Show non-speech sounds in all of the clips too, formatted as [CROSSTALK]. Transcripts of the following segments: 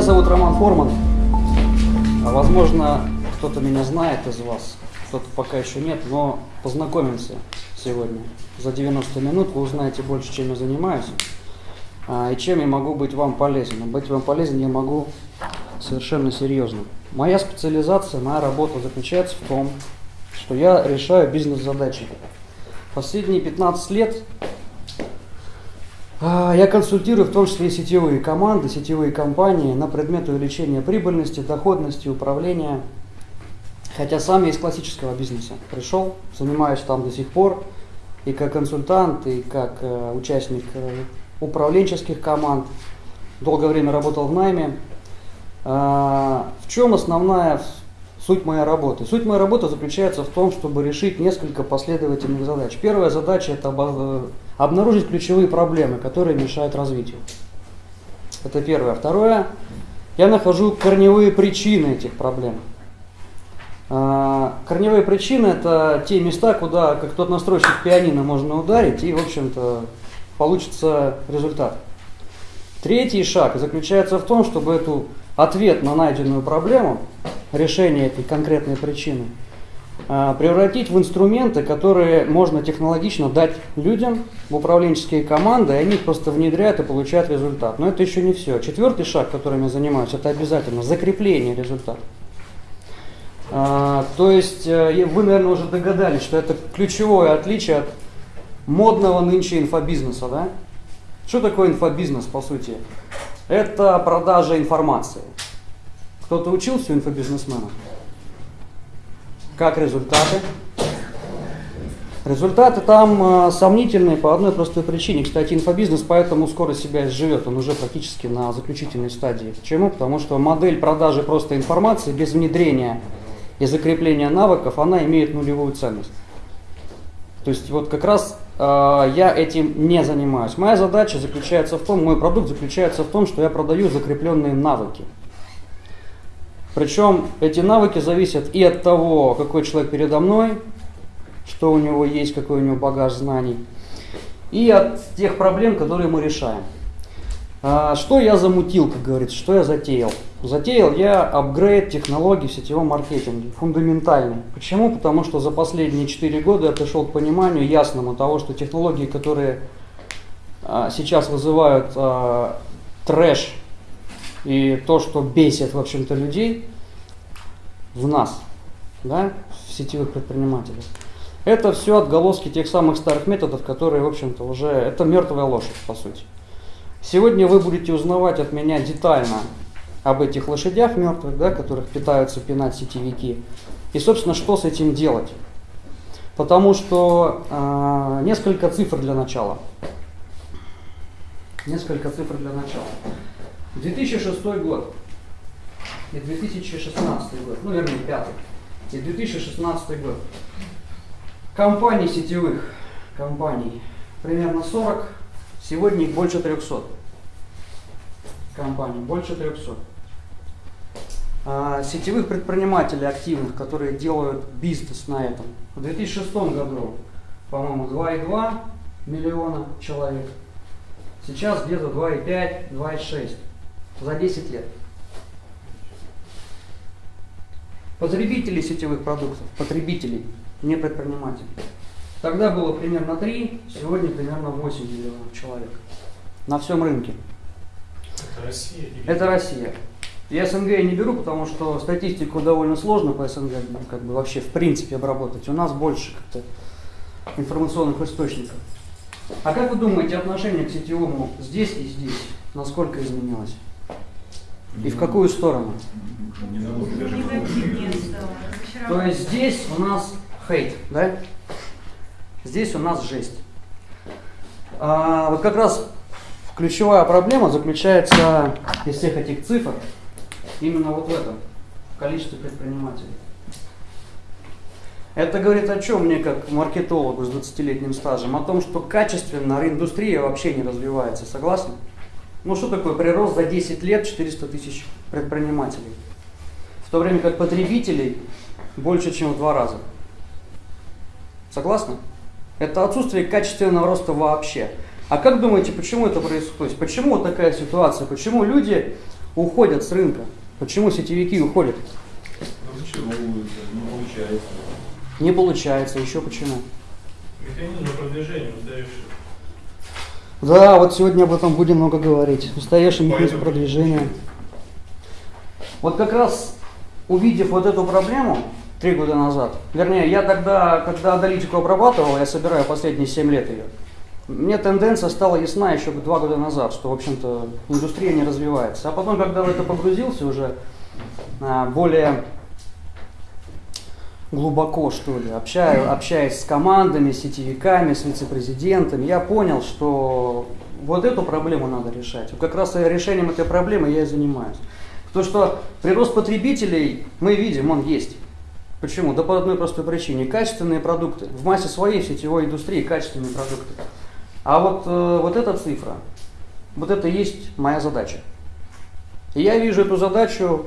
Меня зовут Роман Форман. А, возможно, кто-то меня знает из вас, кто-то пока еще нет, но познакомимся сегодня. За 90 минут вы узнаете больше, чем я занимаюсь а, и чем я могу быть вам полезен. Быть вам полезен я могу совершенно серьезно. Моя специализация, моя работа заключается в том, что я решаю бизнес-задачи. Последние 15 лет я консультирую в том числе и сетевые команды, сетевые компании на предмет увеличения прибыльности, доходности, управления. Хотя сам я из классического бизнеса пришел, занимаюсь там до сих пор и как консультант, и как э, участник э, управленческих команд. Долгое время работал в найме. А, в чем основная суть моей работы? Суть моей работы заключается в том, чтобы решить несколько последовательных задач. Первая задача – это обнаружить ключевые проблемы, которые мешают развитию. Это первое. Второе, я нахожу корневые причины этих проблем. А, корневые причины – это те места, куда, как тот настройщик пианино, можно ударить, и, в общем-то, получится результат. Третий шаг заключается в том, чтобы эту ответ на найденную проблему, решение этой конкретной причины – превратить в инструменты, которые можно технологично дать людям в управленческие команды, и они их просто внедряют и получают результат. Но это еще не все. Четвертый шаг, которым я занимаюсь, это обязательно закрепление результата. А, то есть э, вы, наверное, уже догадались, что это ключевое отличие от модного нынче инфобизнеса. Да? Что такое инфобизнес, по сути? Это продажа информации. Кто-то учился у инфобизнесмена? Как результаты? Результаты там э, сомнительные по одной простой причине. Кстати, инфобизнес поэтому скоро себя изживет, он уже практически на заключительной стадии. Почему? Потому что модель продажи просто информации без внедрения и закрепления навыков, она имеет нулевую ценность. То есть вот как раз э, я этим не занимаюсь. Моя задача заключается в том, мой продукт заключается в том, что я продаю закрепленные навыки. Причем эти навыки зависят и от того, какой человек передо мной, что у него есть, какой у него багаж знаний, и от тех проблем, которые мы решаем. А, что я замутил, как говорится, что я затеял? Затеял я апгрейд технологий в сетевом маркетинге, фундаментальный. Почему? Потому что за последние 4 года я пришел к пониманию ясному того, что технологии, которые а, сейчас вызывают а, трэш и то, что бесит, в общем-то, людей в нас, да, в сетевых предпринимателях, это все отголоски тех самых старых методов, которые, в общем-то, уже, это мертвая лошадь, по сути. Сегодня вы будете узнавать от меня детально об этих лошадях мертвых, да, которых питаются пинать сетевики, и, собственно, что с этим делать. Потому что э, несколько цифр для начала. Несколько цифр для начала. 2006 год и 2016 год, ну вернее пятый, и 2016 год. Компаний сетевых, компаний примерно 40, сегодня их больше 300. Компаний больше 300. А, сетевых предпринимателей активных, которые делают бизнес на этом. В 2006 году, по-моему, 2,2 миллиона человек. Сейчас где-то 2,5, 2,6 за 10 лет. Потребителей сетевых продуктов, потребителей, не предпринимателей. Тогда было примерно 3, сегодня примерно 8 миллионов человек на всем рынке. Это Россия? Или... Это Россия. Я СНГ я не беру, потому что статистику довольно сложно по СНГ ну, как бы вообще в принципе обработать. У нас больше как-то информационных источников. А как вы думаете, отношение к сетевому здесь и здесь, насколько изменилось? И в какую сторону? То есть здесь у нас хейт, да? Здесь у нас жесть. А, вот как раз ключевая проблема заключается из всех этих цифр именно вот в этом, в количестве предпринимателей. Это говорит о чем мне, как маркетологу с 20-летним стажем? О том, что качественно индустрия вообще не развивается. Согласны? Ну что такое прирост за 10 лет 400 тысяч предпринимателей? В то время как потребителей больше, чем в два раза. Согласны? Это отсутствие качественного роста вообще. А как думаете, почему это происходит? Почему такая ситуация? Почему люди уходят с рынка. Почему сетевики уходят? Ну почему не получается? Не получается. Еще почему? Механизм продвижения устаревший. Да, вот сегодня об этом будем много говорить. Устаревший механизм Поэтому- продвижения. Вот как раз увидев вот эту проблему три года назад, вернее, я тогда, когда аналитику обрабатывал, я собираю последние 7 лет ее, мне тенденция стала ясна еще два года назад, что, в общем-то, индустрия не развивается. А потом, когда в это погрузился уже а, более глубоко, что ли, общаю, общаясь с командами, сетевиками, с вице-президентами, я понял, что вот эту проблему надо решать. Как раз решением этой проблемы я и занимаюсь. Потому что прирост потребителей мы видим, он есть. Почему? Да по одной простой причине. Качественные продукты. В массе своей сетевой индустрии качественные продукты. А вот, э, вот эта цифра, вот это и есть моя задача. И я вижу эту задачу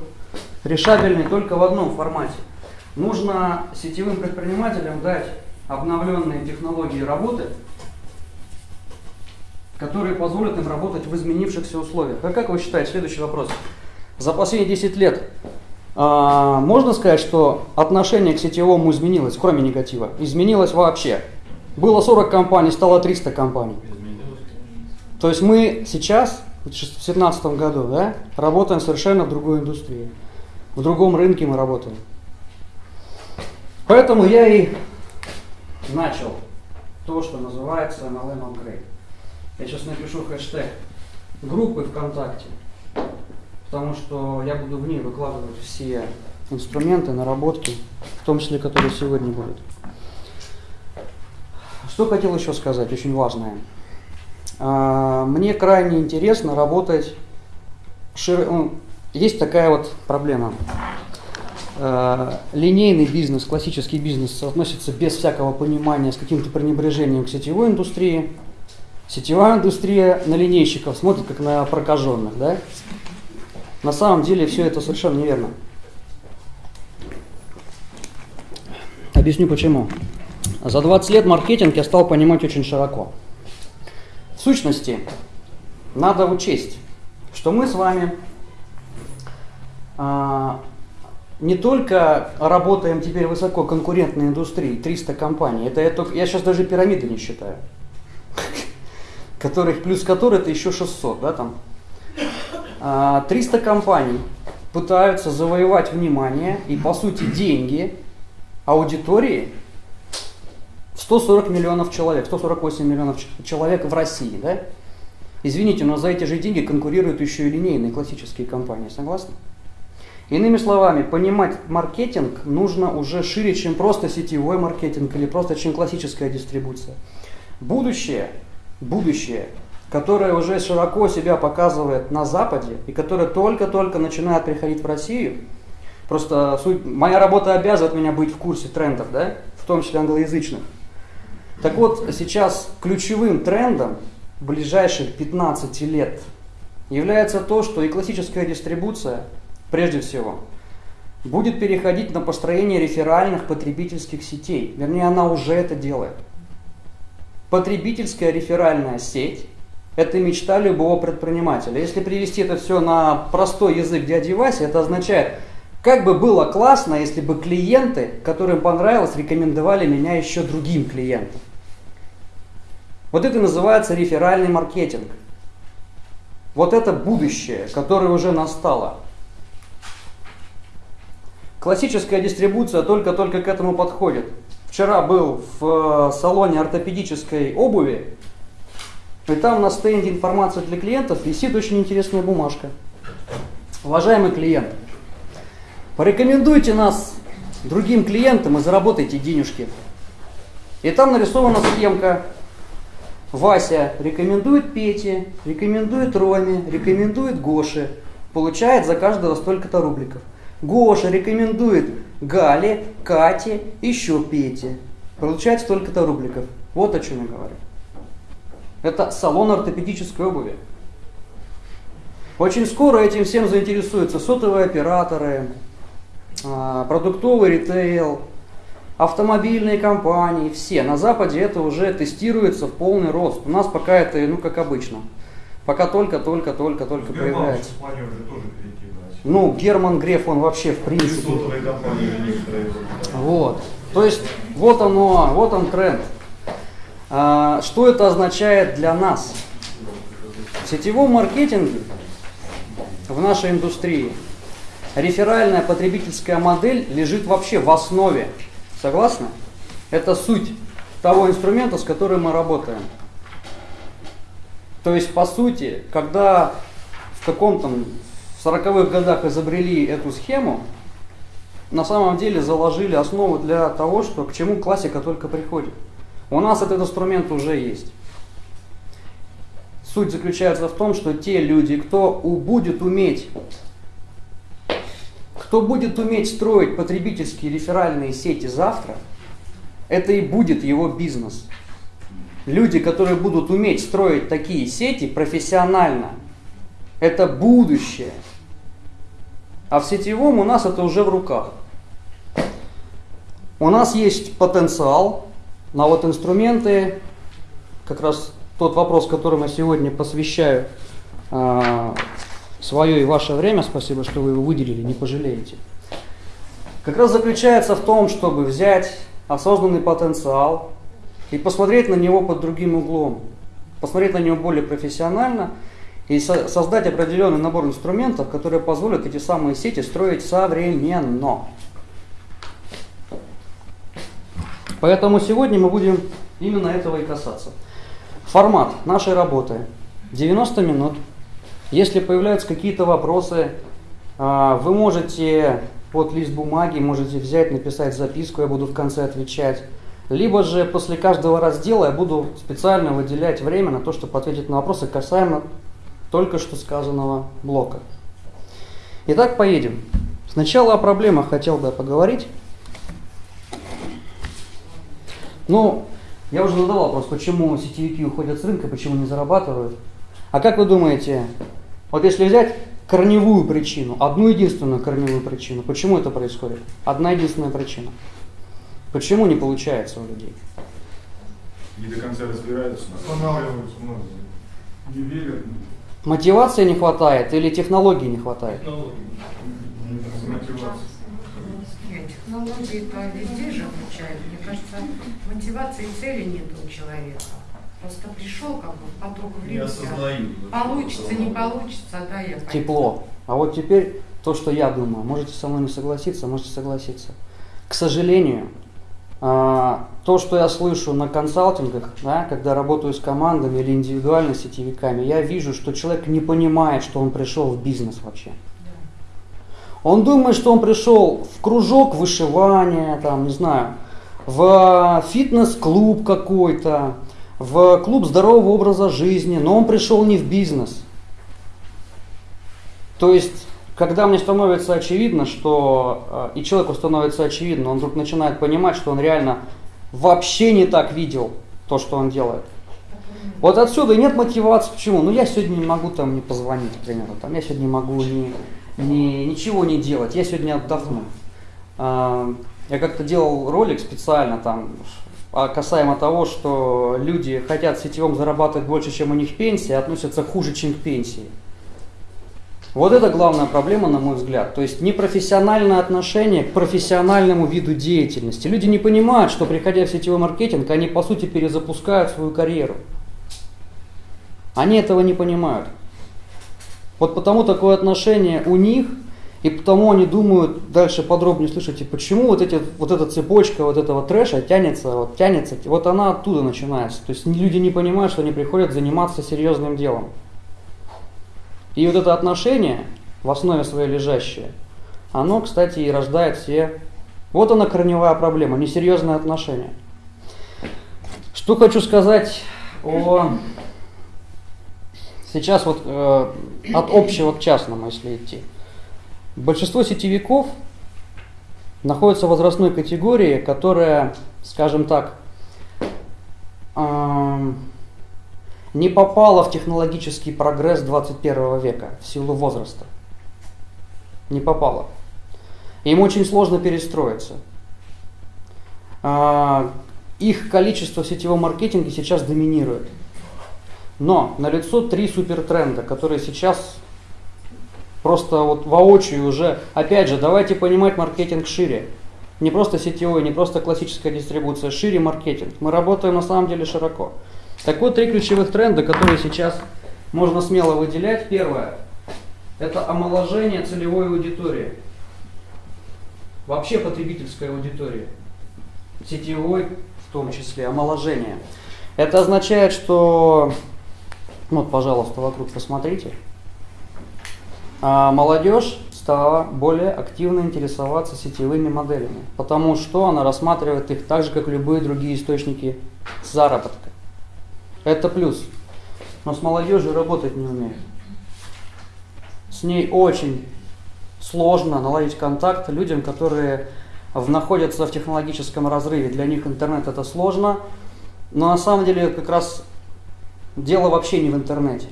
решабельной только в одном формате. Нужно сетевым предпринимателям дать обновленные технологии работы, которые позволят им работать в изменившихся условиях. А как вы считаете, следующий вопрос. За последние 10 лет а, можно сказать, что отношение к сетевому изменилось, кроме негатива? Изменилось вообще. Было 40 компаний, стало 300 компаний. То есть мы сейчас, в 2017 году, да, работаем совершенно в другой индустрии. В другом рынке мы работаем. Поэтому я и начал то, что называется MLM Upgrade. Я сейчас напишу хэштег группы ВКонтакте, потому что я буду в ней выкладывать все инструменты, наработки, в том числе, которые сегодня будут. Что хотел еще сказать, очень важное. А, Мне крайне интересно работать. ну, Есть такая вот проблема. А, Линейный бизнес, классический бизнес относится без всякого понимания, с каким-то пренебрежением к сетевой индустрии. Сетевая индустрия на линейщиков смотрит как на прокаженных, да? На самом деле все это совершенно неверно. Объясню почему. За 20 лет маркетинг я стал понимать очень широко. В сущности, надо учесть, что мы с вами а, не только работаем теперь в высококонкурентной индустрии, 300 компаний, это я, только, я сейчас даже пирамиды не считаю, [LAUGHS] которых, плюс которой это еще 600, да, там. А, 300 компаний пытаются завоевать внимание и, по сути, деньги аудитории в 140 миллионов человек, 148 миллионов человек в России, да? Извините, но за эти же деньги конкурируют еще и линейные классические компании, согласны? Иными словами, понимать маркетинг нужно уже шире, чем просто сетевой маркетинг или просто чем классическая дистрибуция. Будущее, будущее, которое уже широко себя показывает на Западе и которое только-только начинает приходить в Россию, просто суть, моя работа обязывает меня быть в курсе трендов, да, в том числе англоязычных. Так вот, сейчас ключевым трендом ближайших 15 лет является то, что и классическая дистрибуция, прежде всего, будет переходить на построение реферальных потребительских сетей. Вернее, она уже это делает. Потребительская реферальная сеть – это мечта любого предпринимателя. Если привести это все на простой язык дяди Васи, это означает, как бы было классно, если бы клиенты, которым понравилось, рекомендовали меня еще другим клиентам. Вот это называется реферальный маркетинг. Вот это будущее, которое уже настало. Классическая дистрибуция только-только к этому подходит. Вчера был в э, салоне ортопедической обуви, и там на стенде информация для клиентов висит очень интересная бумажка. Уважаемый клиент, порекомендуйте нас другим клиентам и заработайте денежки. И там нарисована схемка. Вася рекомендует Пете, рекомендует Роме, рекомендует Гоше. Получает за каждого столько-то рубликов. Гоша рекомендует Гале, Кате, еще Пете. Получает столько-то рубликов. Вот о чем я говорю. Это салон ортопедической обуви. Очень скоро этим всем заинтересуются сотовые операторы, а, продуктовый ритейл, автомобильные компании, все. На Западе это уже тестируется в полный рост. У нас пока это, ну, как обычно. Пока только-только-только-только Сбербанк появляется. же тоже. Ну, Герман Греф, он вообще в принципе. Вот. То есть вот оно, вот он тренд. А, что это означает для нас? В сетевом маркетинге в нашей индустрии реферальная потребительская модель лежит вообще в основе. Согласны? Это суть того инструмента, с которым мы работаем. То есть, по сути, когда в каком-то в 40-х годах изобрели эту схему, на самом деле заложили основу для того, что к чему классика только приходит. У нас этот инструмент уже есть. Суть заключается в том, что те люди, кто будет уметь, кто будет уметь строить потребительские реферальные сети завтра, это и будет его бизнес. Люди, которые будут уметь строить такие сети профессионально, это будущее. А в сетевом у нас это уже в руках. У нас есть потенциал на вот инструменты, как раз тот вопрос, которому я сегодня посвящаю а, свое и ваше время, спасибо, что вы его выделили, не пожалеете. Как раз заключается в том, чтобы взять осознанный потенциал и посмотреть на него под другим углом, посмотреть на него более профессионально и со- создать определенный набор инструментов, которые позволят эти самые сети строить современно. Поэтому сегодня мы будем именно этого и касаться. Формат нашей работы 90 минут. Если появляются какие-то вопросы, а, вы можете под лист бумаги, можете взять, написать записку, я буду в конце отвечать. Либо же после каждого раздела я буду специально выделять время на то, чтобы ответить на вопросы касаемо только что сказанного блока. Итак, поедем. Сначала о проблемах хотел бы поговорить. Ну, я уже задавал вопрос, почему сетевики уходят с рынка, почему не зарабатывают. А как вы думаете, вот если взять корневую причину, одну единственную корневую причину, почему это происходит? Одна единственная причина. Почему не получается у людей? Не до конца разбираются. Останавливаются многие. Не верят. Мотивации не хватает или технологий не хватает? Нет, технологии-то везде же обучают. Мне кажется, мотивации и цели нет у человека. Просто пришел как бы в поток времени. Получится, не получится, да, я пойду. Тепло. А вот теперь то, что я думаю, можете со мной не согласиться, можете согласиться. К сожалению, то, что я слышу на консалтингах, да, когда работаю с командами или индивидуально с сетевиками, я вижу, что человек не понимает, что он пришел в бизнес вообще. Он думает, что он пришел в кружок вышивания, там, не знаю, в фитнес-клуб какой-то, в клуб здорового образа жизни, но он пришел не в бизнес. То есть, когда мне становится очевидно, что э, и человеку становится очевидно, он вдруг начинает понимать, что он реально вообще не так видел то, что он делает. Вот отсюда и нет мотивации. Почему? Ну я сегодня не могу там не позвонить, к примеру. Там, я сегодня не могу ни, ни- ничего не делать. Я сегодня отдохну. А, Я как-то делал ролик специально там а, касаемо того, что люди хотят сетевом зарабатывать больше, чем у них пенсия, относятся хуже, чем к пенсии. Вот это главная проблема, на мой взгляд. То есть непрофессиональное отношение к профессиональному виду деятельности. Люди не понимают, что приходя в сетевой маркетинг, они по сути перезапускают свою карьеру. Они этого не понимают. Вот потому такое отношение у них, и потому они думают, дальше подробнее слышите, почему вот, эти, вот эта цепочка вот этого трэша тянется, вот тянется, вот она оттуда начинается. То есть люди не понимают, что они приходят заниматься серьезным делом. И вот это отношение, в основе своей лежащее, оно, кстати, и рождает все... Вот она корневая проблема, несерьезное отношение. Что хочу сказать о... Сейчас вот э, от общего к частному, если идти. Большинство сетевиков находятся в возрастной категории, которая, скажем так, эм, не попала в технологический прогресс 21 века в силу возраста. Не попала. Им очень сложно перестроиться. А, Их количество в сетевом маркетинге сейчас доминирует. Но налицо три супертренда, которые сейчас просто вот воочию уже, опять же, давайте понимать маркетинг шире. Не просто сетевой, не просто классическая дистрибуция, шире маркетинг. Мы работаем на самом деле широко. Так вот, три ключевых тренда, которые сейчас можно смело выделять. Первое – это омоложение целевой аудитории. Вообще потребительской аудитории. Сетевой в том числе, омоложение. Это означает, что, вот, пожалуйста, вокруг посмотрите, а молодежь стала более активно интересоваться сетевыми моделями, потому что она рассматривает их так же, как любые другие источники заработка. Это плюс. Но с молодежью работать не умеют. С ней очень сложно наладить контакт людям, которые в, находятся в технологическом разрыве. Для них интернет это сложно, но на самом деле как раз дело вообще не в интернете.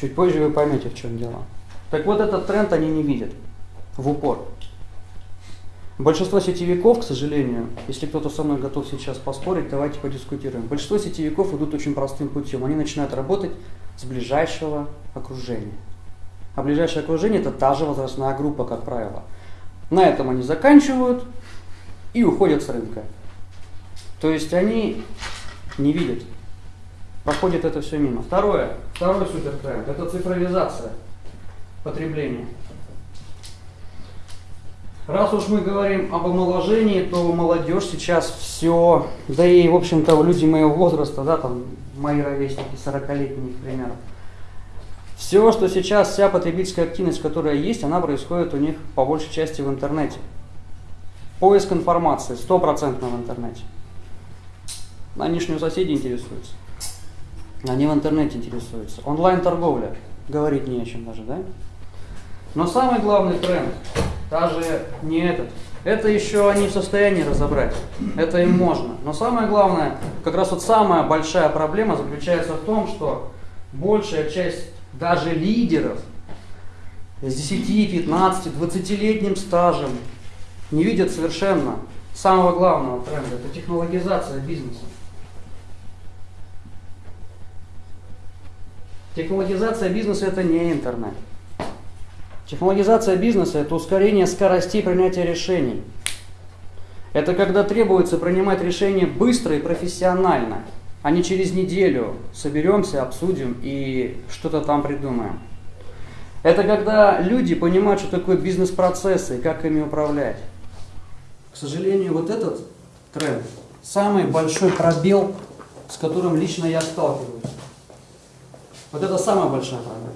Чуть позже вы поймете, в чем дело. Так вот этот тренд они не видят в упор. Большинство сетевиков, к сожалению, если кто-то со мной готов сейчас поспорить, давайте подискутируем. Большинство сетевиков идут очень простым путем. Они начинают работать с ближайшего окружения. А ближайшее окружение это та же возрастная группа, как правило. На этом они заканчивают и уходят с рынка. То есть они не видят. Проходит это все мимо. Второе, второй супертренд – это цифровизация потребления. Раз уж мы говорим об омоложении, то молодежь сейчас все, да и, в общем-то, люди моего возраста, да, там, мои ровесники, 40-летние, к примеру, все, что сейчас, вся потребительская активность, которая есть, она происходит у них по большей части в интернете. Поиск информации стопроцентно в интернете. Они ж не у соседей интересуются. Они в интернете интересуются. Онлайн-торговля. Говорить не о чем даже, да? Но самый главный тренд, даже не этот, это еще они в состоянии разобрать. Это им можно. Но самое главное, как раз вот самая большая проблема заключается в том, что большая часть даже лидеров с 10, 15, 20-летним стажем не видят совершенно самого главного тренда. Это технологизация бизнеса. Технологизация бизнеса это не интернет. Технологизация бизнеса – это ускорение скоростей принятия решений. Это когда требуется принимать решения быстро и профессионально, а не через неделю соберемся, обсудим и что-то там придумаем. Это когда люди понимают, что такое бизнес-процессы и как ими управлять. К сожалению, вот этот тренд – самый большой пробел, с которым лично я сталкиваюсь. Вот это самая большая проблема.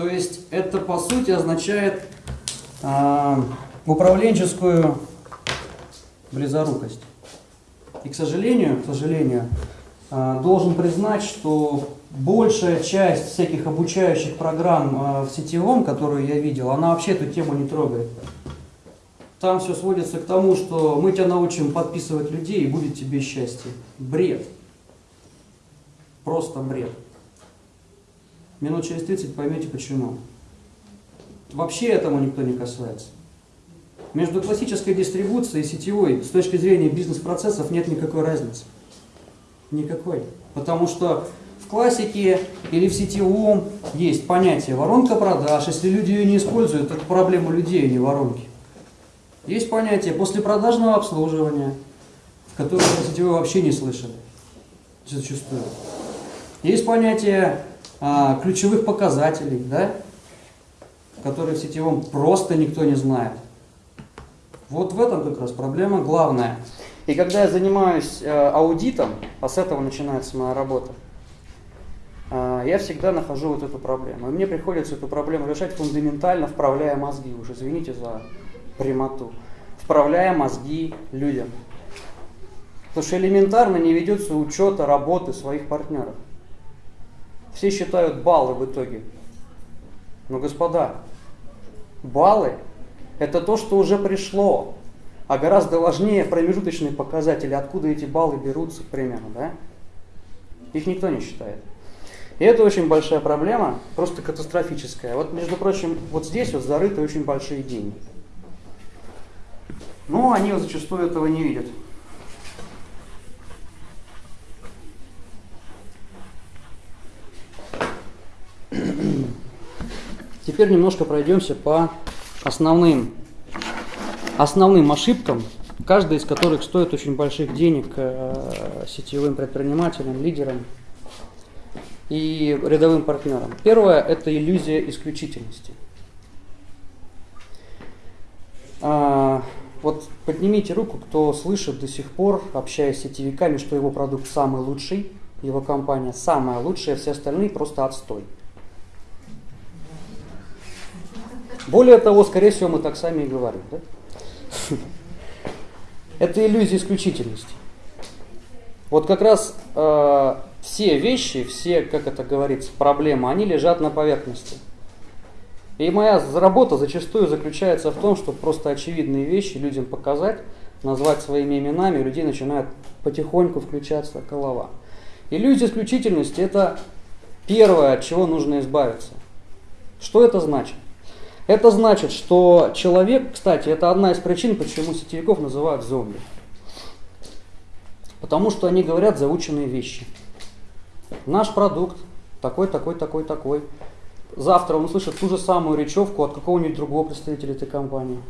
То есть это по сути означает э, управленческую близорукость. И к сожалению, к сожалению, э, должен признать, что большая часть всяких обучающих программ э, в сетевом, которую я видел, она вообще эту тему не трогает. Там все сводится к тому, что мы тебя научим подписывать людей и будет тебе счастье. Бред. Просто бред. Минут через 30 поймете почему. Вообще этому никто не касается. Между классической дистрибуцией и сетевой с точки зрения бизнес-процессов нет никакой разницы. Никакой. Потому что в классике или в сетевом есть понятие воронка продаж. Если люди ее не используют, это проблема людей, а не воронки. Есть понятие послепродажного обслуживания, в котором сетевой вообще не слышали. Зачастую. Есть понятие а, ключевых показателей, да, которые в сетевом просто никто не знает. Вот в этом как раз проблема главная. И когда я занимаюсь э, аудитом, а с этого начинается моя работа, э, я всегда нахожу вот эту проблему. И мне приходится эту проблему решать фундаментально, вправляя мозги, уже извините за прямоту, вправляя мозги людям. Потому что элементарно не ведется учета работы своих партнеров. Все считают баллы в итоге. Но, господа, баллы – это то, что уже пришло. А гораздо важнее промежуточные показатели, откуда эти баллы берутся, к примеру, да? Их никто не считает. И это очень большая проблема, просто катастрофическая. Вот, между прочим, вот здесь вот зарыты очень большие деньги. Но они зачастую этого не видят. Теперь немножко пройдемся по основным, основным ошибкам, каждая из которых стоит очень больших денег э, сетевым предпринимателям, лидерам и рядовым партнерам. Первое – это иллюзия исключительности. А, вот поднимите руку, кто слышит до сих пор, общаясь с сетевиками, что его продукт самый лучший, его компания самая лучшая, все остальные просто отстой. Более того, скорее всего, мы так сами и говорим. Да? Это иллюзия исключительности. Вот как раз э, все вещи, все, как это говорится, проблемы, они лежат на поверхности. И моя работа зачастую заключается в том, чтобы просто очевидные вещи людям показать, назвать своими именами, у людей начинает потихоньку включаться голова. Иллюзия исключительности – это первое, от чего нужно избавиться. Что это значит? Это значит, что человек, кстати, это одна из причин, почему сетевиков называют зомби. Потому что они говорят заученные вещи. Наш продукт такой, такой, такой, такой. Завтра он услышит ту же самую речевку от какого-нибудь другого представителя этой компании.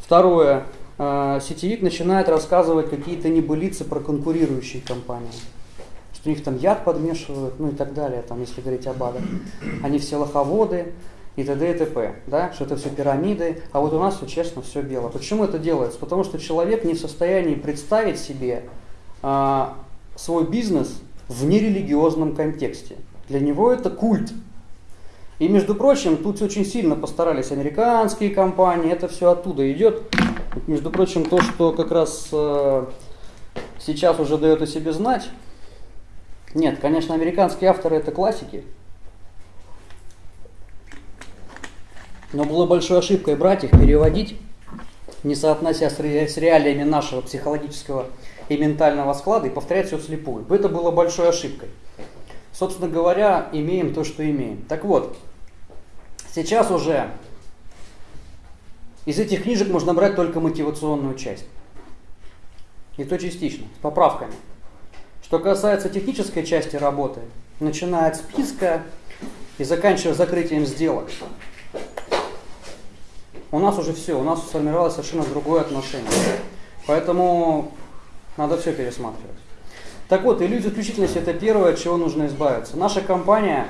Второе. Э, сетевик начинает рассказывать какие-то небылицы про конкурирующие компании. Что у них там яд подмешивают, ну и так далее, там, если говорить об АДах. Они все лоховоды, и т.д. и т.п. Да? Что это все пирамиды, а вот у нас все честно, все бело. Почему это делается? Потому что человек не в состоянии представить себе а, свой бизнес в нерелигиозном контексте. Для него это культ. И, между прочим, тут очень сильно постарались американские компании, это все оттуда идет. Между прочим, то, что как раз э, сейчас уже дает о себе знать. Нет, конечно, американские авторы это классики, Но было большой ошибкой брать их, переводить, не соотнося с, ре, с реалиями нашего психологического и ментального склада, и повторять все вслепую. Это было большой ошибкой. Собственно говоря, имеем то, что имеем. Так вот, сейчас уже из этих книжек можно брать только мотивационную часть. И то частично, с поправками. Что касается технической части работы, начиная от списка и заканчивая закрытием сделок, у нас уже все, у нас сформировалось совершенно другое отношение. Поэтому надо все пересматривать. Так вот, иллюзия исключительности это первое, от чего нужно избавиться. Наша компания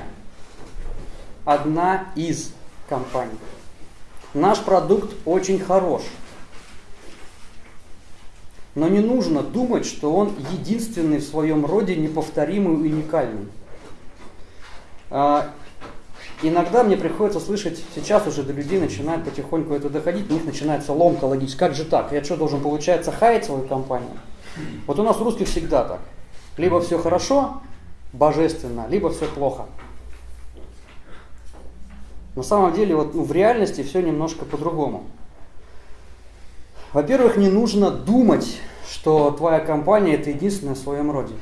одна из компаний. Наш продукт очень хорош. Но не нужно думать, что он единственный в своем роде, неповторимый уникальный. Иногда мне приходится слышать, сейчас уже до людей начинает потихоньку это доходить, у них начинается ломка логическая. Как же так? Я что, должен, получается, хаять свою компанию? Вот у нас у русских всегда так. Либо все хорошо, божественно, либо все плохо. На самом деле, вот, ну, в реальности все немножко по-другому. Во-первых, не нужно думать, что твоя компания это единственная в своем роде.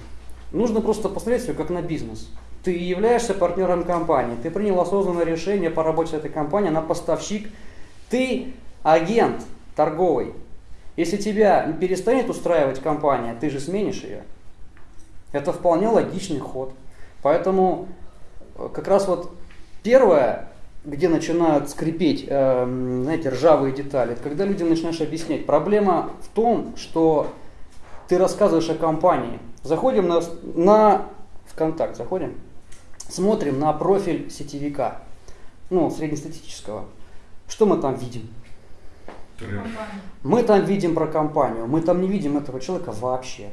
Нужно просто посмотреть все как на бизнес. Ты являешься партнером компании, ты принял осознанное решение по работе с этой компанией, она поставщик, ты агент торговый. Если тебя перестанет устраивать компания, ты же сменишь ее. Это вполне логичный ход. Поэтому э, как раз вот первое, где начинают скрипеть, э, знаете, ржавые детали, это когда людям начинаешь объяснять. Проблема в том, что ты рассказываешь о компании. Заходим на, на ВКонтакт, заходим, смотрим на профиль сетевика, ну, среднестатистического, что мы там видим? Мы там видим про компанию, мы там не видим этого человека вообще.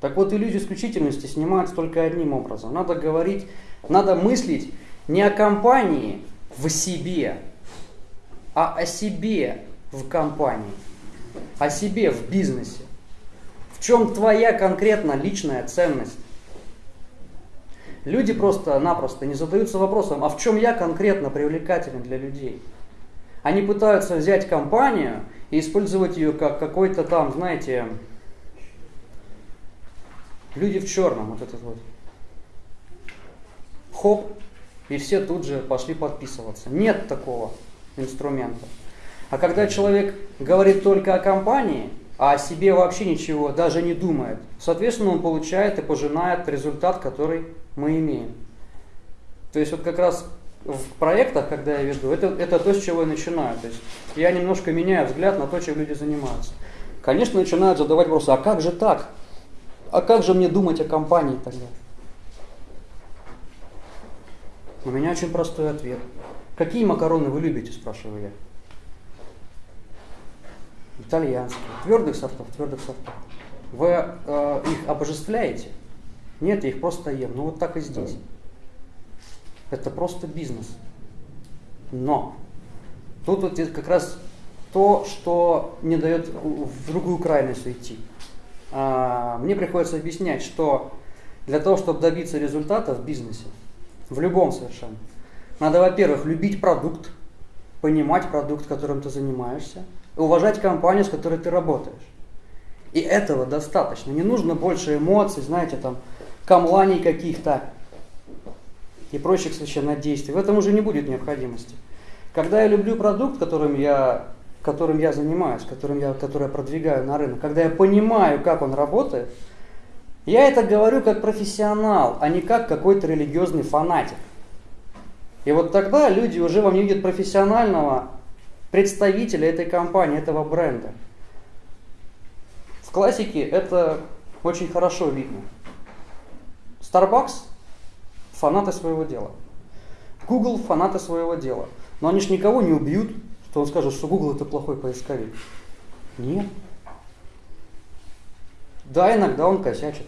Так вот, иллюзию исключительности снимается только одним образом. Надо говорить, надо мыслить не о компании в себе, а о себе в компании, о себе в бизнесе. В чем твоя конкретно личная ценность? Люди просто-напросто не задаются вопросом, а в чем я конкретно привлекателен для людей? Они пытаются взять компанию и использовать ее как какой-то там, знаете, люди в черном, вот этот вот. Хоп, и все тут же пошли подписываться. Нет такого инструмента. А когда человек говорит только о компании, а о себе вообще ничего даже не думает, соответственно, он получает и пожинает результат, который мы имеем. То есть вот как раз в проектах, когда я веду, это, это то, с чего я начинаю. То есть я немножко меняю взгляд на то, чем люди занимаются. Конечно, начинают задавать вопросы, а как же так? А как же мне думать о компании тогда? У меня очень простой ответ. Какие макароны вы любите, спрашиваю я. Итальянские. Твердых сортов, твердых сортов. Вы э, их обожествляете? Нет, я их просто ем. Ну вот так и здесь. Это просто бизнес. Но тут вот как раз то, что не дает в другую крайность уйти. А, мне приходится объяснять, что для того, чтобы добиться результата в бизнесе, в любом совершенно, надо, во-первых, любить продукт, понимать продукт, которым ты занимаешься, и уважать компанию, с которой ты работаешь. И этого достаточно. Не нужно больше эмоций, знаете, там, камланий каких-то и прочих совершенно действий. В этом уже не будет необходимости. Когда я люблю продукт, которым я, которым я занимаюсь, которым я, который я продвигаю на рынок, когда я понимаю, как он работает, я это говорю как профессионал, а не как какой-то религиозный фанатик. И вот тогда люди уже во мне видят профессионального представителя этой компании, этого бренда. В классике это очень хорошо видно. Starbucks – фанаты своего дела. Google – фанаты своего дела. Но они же никого не убьют, что он скажет, что Google – это плохой поисковик. Нет. Да, иногда он косячит.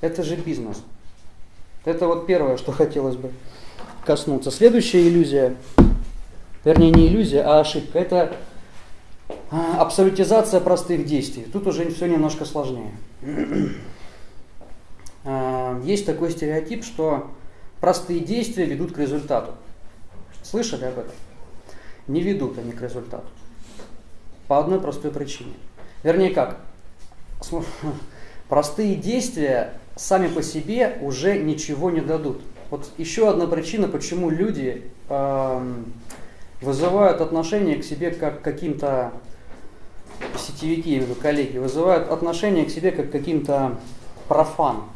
Это же бизнес. Это вот первое, что хотелось бы коснуться. Следующая иллюзия, вернее не иллюзия, а ошибка, это а, абсолютизация простых действий. Тут уже все немножко сложнее. А, есть такой стереотип, что простые действия ведут к результату. Слышали об этом? Не ведут они к результату. По одной простой причине. Вернее как, [LAUGHS] простые действия сами по себе уже ничего не дадут. Вот еще одна причина, почему люди э, вызывают отношение к себе как к каким-то сетевики, я имею в виду коллеги, вызывают отношение к себе как к каким-то профанам.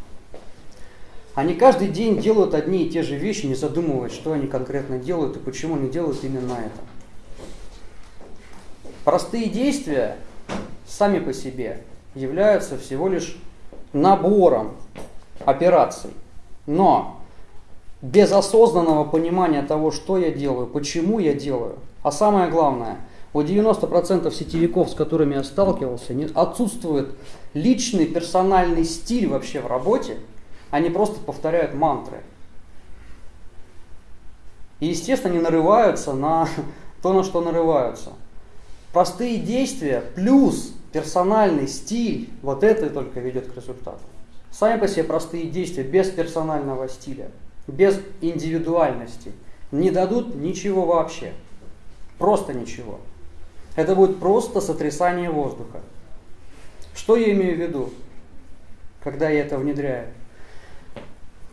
Они каждый день делают одни и те же вещи, не задумываясь, что они конкретно делают и почему они делают именно это. Простые действия сами по себе являются всего лишь набором операций. Но без осознанного понимания того, что я делаю, почему я делаю. А самое главное, у 90% сетевиков, с которыми я сталкивался, отсутствует личный персональный стиль вообще в работе, они просто повторяют мантры. И, естественно, они нарываются на [LAUGHS] то, на что нарываются. Простые действия плюс персональный стиль, вот это только ведет к результату. Сами по себе простые действия без персонального стиля – без индивидуальности не дадут ничего вообще. Просто ничего. Это будет просто сотрясание воздуха. Что я имею в виду, когда я это внедряю?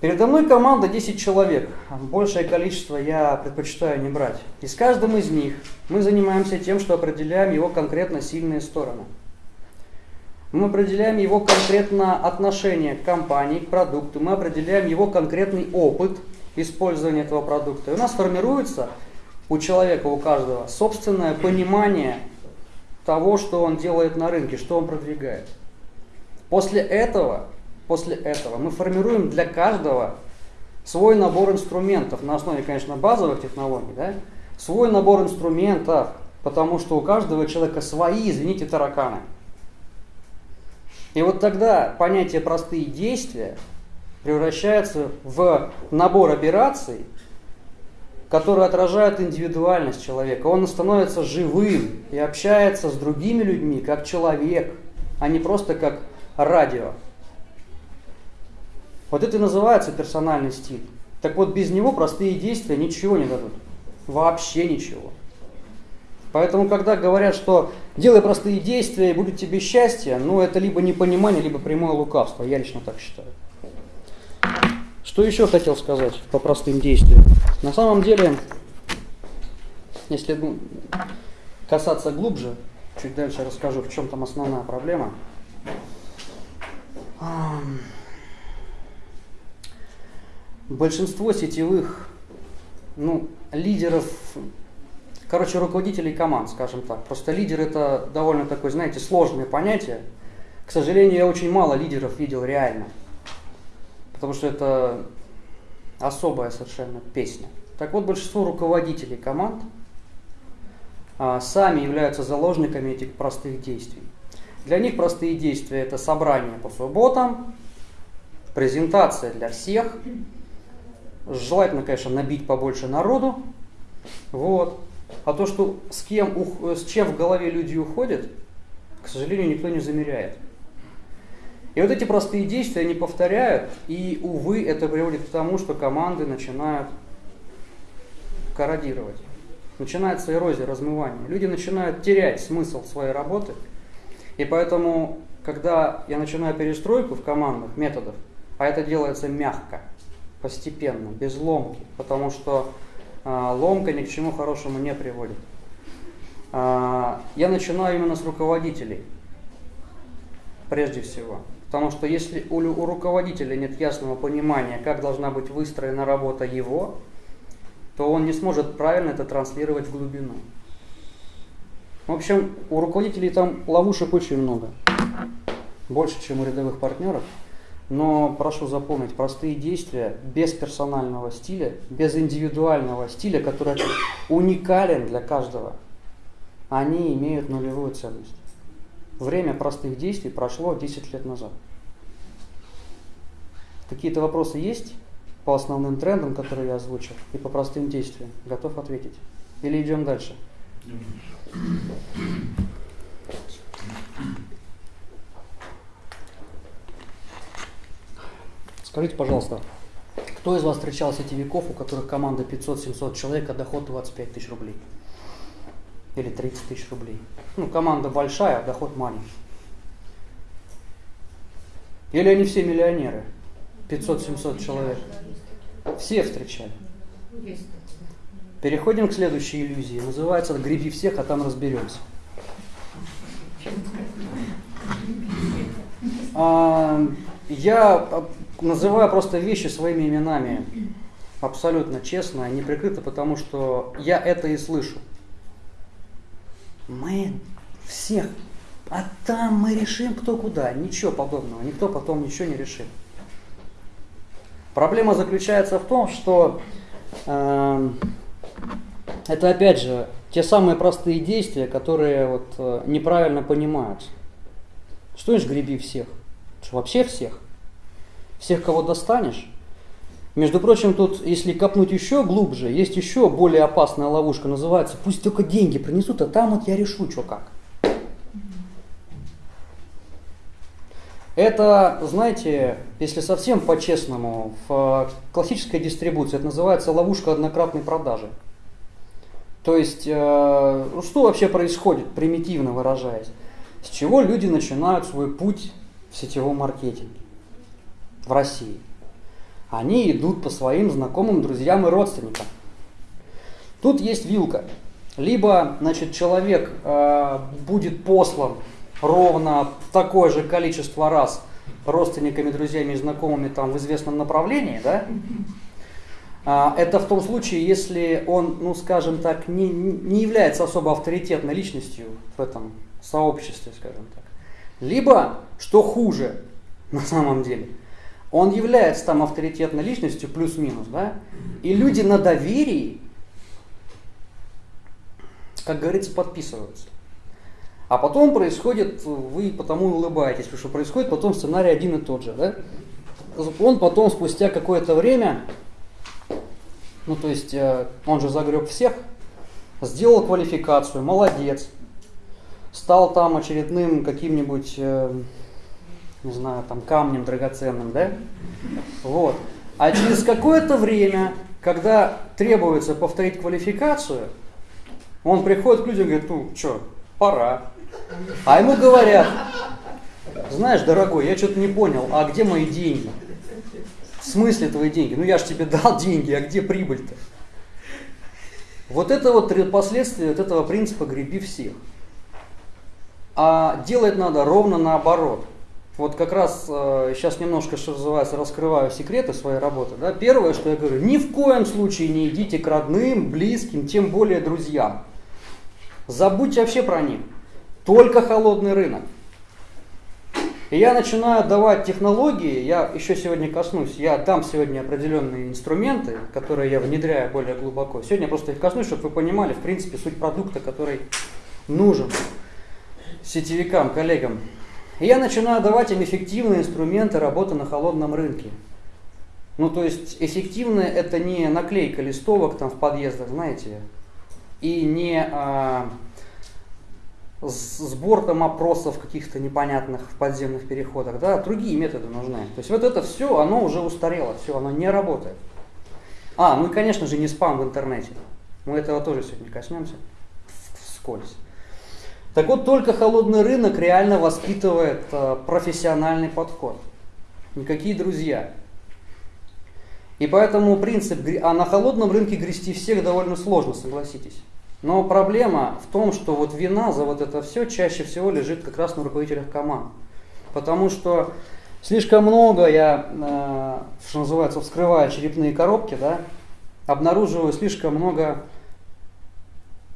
Передо мной команда 10 человек. Большее количество я предпочитаю не брать. И с каждым из них мы занимаемся тем, что определяем его конкретно сильные стороны – мы определяем его конкретно отношение к компании, к продукту, мы определяем его конкретный опыт использования этого продукта. И у нас формируется у человека, у каждого, собственное понимание того, что он делает на рынке, что он продвигает. После этого, после этого мы формируем для каждого свой набор инструментов, на основе, конечно, базовых технологий, да? свой набор инструментов, потому что у каждого человека свои, извините, тараканы – и вот тогда понятие простые действия превращается в набор операций, которые отражают индивидуальность человека. Он становится живым и общается с другими людьми как человек, а не просто как радио. Вот это и называется персональный стиль. Так вот, без него простые действия ничего не дадут. Вообще ничего. Поэтому, когда говорят, что делай простые действия и будет тебе счастье, ну это либо непонимание, либо прямое лукавство. Я лично так считаю. Что еще хотел сказать по простым действиям? На самом деле, если касаться глубже, чуть дальше расскажу, в чем там основная проблема. Большинство сетевых ну, лидеров, короче, руководителей команд, скажем так. Просто лидер это довольно такое, знаете, сложное понятие. К сожалению, я очень мало лидеров видел реально. Потому что это особая совершенно песня. Так вот, большинство руководителей команд а, сами являются заложниками этих простых действий. Для них простые действия это собрание по субботам, презентация для всех, желательно, конечно, набить побольше народу, вот. А то, что с кем, с чем в голове люди уходят, к сожалению, никто не замеряет. И вот эти простые действия они повторяют, и, увы, это приводит к тому, что команды начинают корродировать. Начинается эрозия, размывание. Люди начинают терять смысл своей работы. И поэтому, когда я начинаю перестройку в командных методах, а это делается мягко, постепенно, без ломки, потому что э, ломка ни к чему хорошему не приводит. Э, я начинаю именно с руководителей, прежде всего. Потому что если у руководителя нет ясного понимания, как должна быть выстроена работа его, то он не сможет правильно это транслировать в глубину. В общем, у руководителей там ловушек очень много. Больше, чем у рядовых партнеров. Но прошу запомнить, простые действия без персонального стиля, без индивидуального стиля, который уникален для каждого, они имеют нулевую ценность. Время простых действий прошло 10 лет назад. Какие-то вопросы есть? по основным трендам, которые я озвучил, и по простым действиям. Готов ответить? Или идем дальше? Скажите, пожалуйста, кто из вас встречал сетевиков, у которых команда 500-700 человек, а доход 25 тысяч рублей? Или 30 тысяч рублей? Ну, команда большая, а доход маленький. Или они все миллионеры? 500-700 человек. Все встречали. Переходим к следующей иллюзии. Называется «Греби всех, а там разберемся». А, я называю просто вещи своими именами. Абсолютно честно, не прикрыто, потому что я это и слышу. Мы всех, а там мы решим кто куда. Ничего подобного, никто потом ничего не решит. Проблема заключается в том, что э, это опять же те самые простые действия, которые вот, э, неправильно понимаются. Что ж греби всех? Что, вообще всех? Всех, кого достанешь? Между прочим, тут, если копнуть еще глубже, есть еще более опасная ловушка, называется «Пусть только деньги принесут, а там вот я решу, что как». Это, знаете, если совсем по-честному, в классической дистрибуции это называется ловушка однократной продажи. То есть, э, ну, что вообще происходит, примитивно выражаясь? С чего люди начинают свой путь в сетевом маркетинге в России? Они идут по своим знакомым, друзьям и родственникам. Тут есть вилка. Либо, значит, человек э, будет послан ровно такое же количество раз родственниками, друзьями и знакомыми там в известном направлении, да, а, это в том случае, если он, ну скажем так, не, не является особо авторитетной личностью в этом сообществе, скажем так. Либо, что хуже [LAUGHS] на самом деле, он является там авторитетной личностью, плюс-минус, да, и люди на доверии, как говорится, подписываются. А потом происходит, вы потому улыбаетесь, потому что происходит потом сценарий один и тот же. Да? Он потом спустя какое-то время, ну то есть э, он же загреб всех, сделал квалификацию, молодец, стал там очередным каким-нибудь, э, не знаю, там камнем драгоценным, да? Вот. А через какое-то время, когда требуется повторить квалификацию, он приходит к людям и говорит, ну что, пора. А ему говорят, знаешь, дорогой, я что-то не понял, а где мои деньги? В смысле твои деньги? Ну я же тебе дал деньги, а где прибыль-то? Вот это вот последствия вот этого принципа греби всех. А делать надо ровно наоборот. Вот как раз э, сейчас немножко, что называется, раскрываю секреты своей работы. Да? Первое, что я говорю, ни в коем случае не идите к родным, близким, тем более друзьям. Забудьте вообще про них. Только холодный рынок. И я начинаю давать технологии, я еще сегодня коснусь, я дам сегодня определенные инструменты, которые я внедряю более глубоко. Сегодня я просто их коснусь, чтобы вы понимали, в принципе, суть продукта, который нужен сетевикам, коллегам. И я начинаю давать им эффективные инструменты работы на холодном рынке. Ну, то есть, эффективное это не наклейка листовок там в подъездах, знаете, и не а, сбор там опросов каких-то непонятных в подземных переходах, да, другие методы нужны. То есть вот это все, оно уже устарело, все, оно не работает. А, ну и, конечно же, не спам в интернете. Мы этого тоже сегодня коснемся вскользь. Так вот, только холодный рынок реально воспитывает э, профессиональный подход. Никакие друзья. И поэтому принцип, а на холодном рынке грести всех довольно сложно, согласитесь. Но проблема в том, что вот вина за вот это все чаще всего лежит как раз на руководителях команд. Потому что слишком много я, э, что называется, вскрывая черепные коробки, да, обнаруживаю слишком много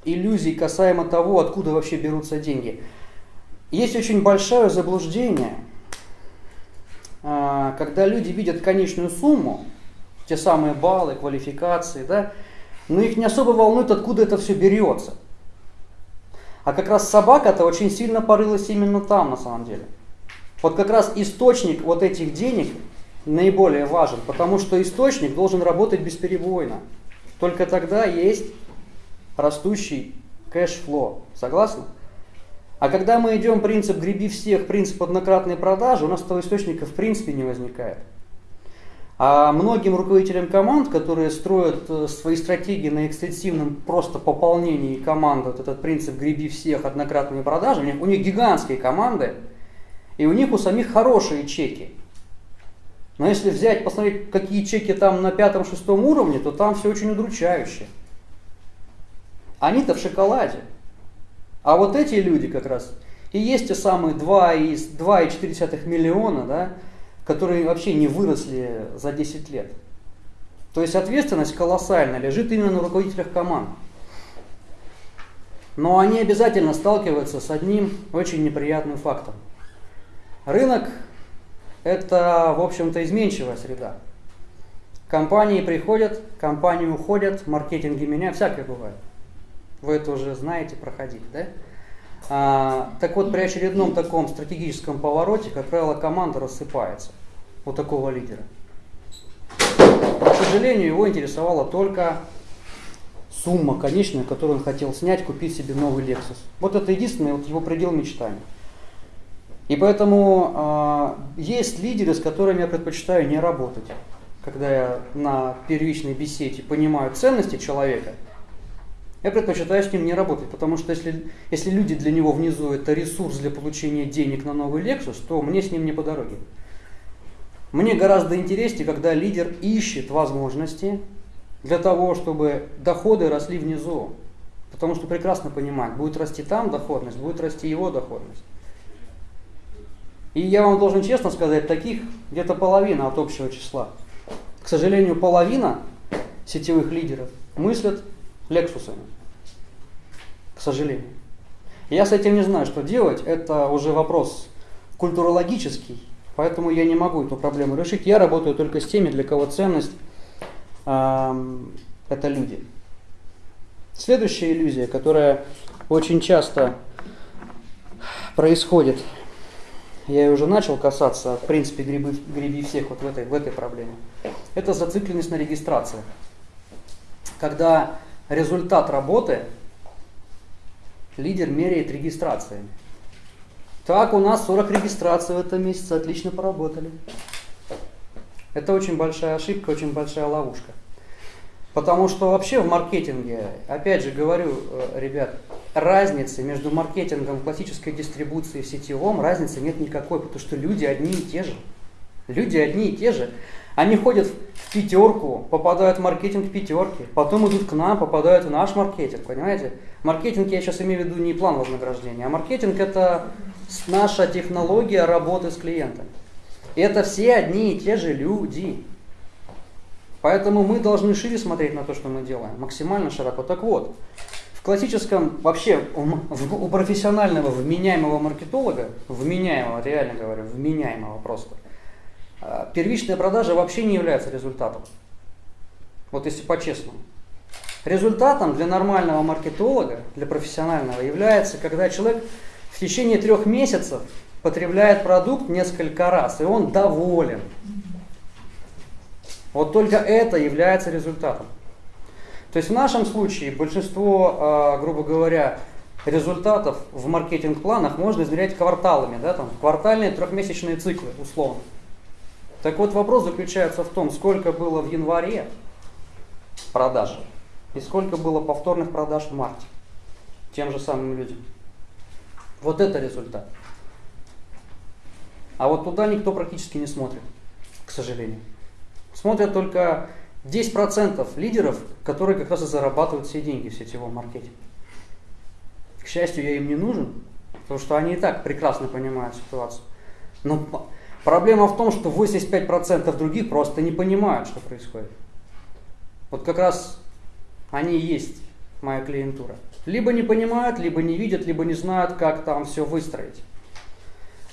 иллюзий касаемо того, откуда вообще берутся деньги. Есть очень большое заблуждение, э, когда люди видят конечную сумму, те самые баллы, квалификации, да, но их не особо волнует, откуда это все берется. А как раз собака-то очень сильно порылась именно там, на самом деле. Вот как раз источник вот этих денег наиболее важен, потому что источник должен работать бесперебойно. Только тогда есть растущий кэш-фло. Согласны? А когда мы идем принцип «греби всех», принцип однократной продажи, у нас этого источника в принципе не возникает. А многим руководителям команд, которые строят э, свои стратегии на экстенсивном просто пополнении команды, вот этот принцип «греби всех однократными продажами», у них гигантские команды, и у них у самих хорошие чеки. Но если взять, посмотреть, какие чеки там на пятом-шестом уровне, то там все очень удручающе. Они-то в шоколаде. А вот эти люди как раз и есть те самые 2,4 миллиона, да, которые вообще не выросли за 10 лет. То есть ответственность колоссальная лежит именно на руководителях команд. Но они обязательно сталкиваются с одним очень неприятным фактом. Рынок – это, в общем-то, изменчивая среда. Компании приходят, компании уходят, маркетинги меняют, всякое бывает. Вы это уже знаете, проходили, да? А, так вот, при очередном таком стратегическом повороте, как правило, команда рассыпается у такого лидера. К сожалению, его интересовала только сумма конечная, которую он хотел снять, купить себе новый Lexus. Вот это единственный вот его предел мечтаний. И поэтому э, есть лидеры, с которыми я предпочитаю не работать. Когда я на первичной беседе понимаю ценности человека – я предпочитаю с ним не работать, потому что если, если люди для него внизу это ресурс для получения денег на новый Lexus, то мне с ним не по дороге. Мне гораздо интереснее, когда лидер ищет возможности для того, чтобы доходы росли внизу. Потому что прекрасно понимает, будет расти там доходность, будет расти его доходность. И я вам должен честно сказать, таких где-то половина от общего числа. К сожалению, половина сетевых лидеров мыслят лексусами. К сожалению. Я с этим не знаю, что делать. Это уже вопрос культурологический, поэтому я не могу эту проблему решить. Я работаю только с теми, для кого ценность э, это люди. Следующая иллюзия, которая очень часто происходит, я уже начал касаться, в принципе, грибы, греби всех вот в этой, в этой проблеме, это зацикленность на регистрации. Когда результат работы лидер меряет регистрациями. Так, у нас 40 регистраций в этом месяце, отлично поработали. Это очень большая ошибка, очень большая ловушка. Потому что вообще в маркетинге, опять же говорю, э, ребят, разницы между маркетингом классической дистрибуции и сетевом, разницы нет никакой, потому что люди одни и те же. Люди одни и те же. Они ходят в пятерку, попадают в маркетинг пятерки, потом идут к нам, попадают в наш маркетинг, понимаете? Маркетинг я сейчас имею в виду не план вознаграждения, а маркетинг это наша технология работы с клиентами. Это все одни и те же люди. Поэтому мы должны шире смотреть на то, что мы делаем, максимально широко. Так вот, в классическом, вообще у, профессионального вменяемого маркетолога, вменяемого, реально говорю, вменяемого просто, первичная продажа вообще не является результатом. Вот если по-честному. Результатом для нормального маркетолога, для профессионального, является, когда человек в течение трех месяцев потребляет продукт несколько раз, и он доволен. Вот только это является результатом. То есть в нашем случае большинство, а, грубо говоря, результатов в маркетинг-планах можно измерять кварталами, да, там, квартальные трехмесячные циклы, условно. Так вот вопрос заключается в том, сколько было в январе продаж и сколько было повторных продаж в марте тем же самым людям. Вот это результат. А вот туда никто практически не смотрит, к сожалению. Смотрят только 10% лидеров, которые как раз и зарабатывают все деньги в сетевом маркетинге. К счастью, я им не нужен, потому что они и так прекрасно понимают ситуацию. Но проблема в том, что 85% других просто не понимают, что происходит. Вот как раз они и есть моя клиентура. Либо не понимают, либо не видят, либо не знают, как там все выстроить.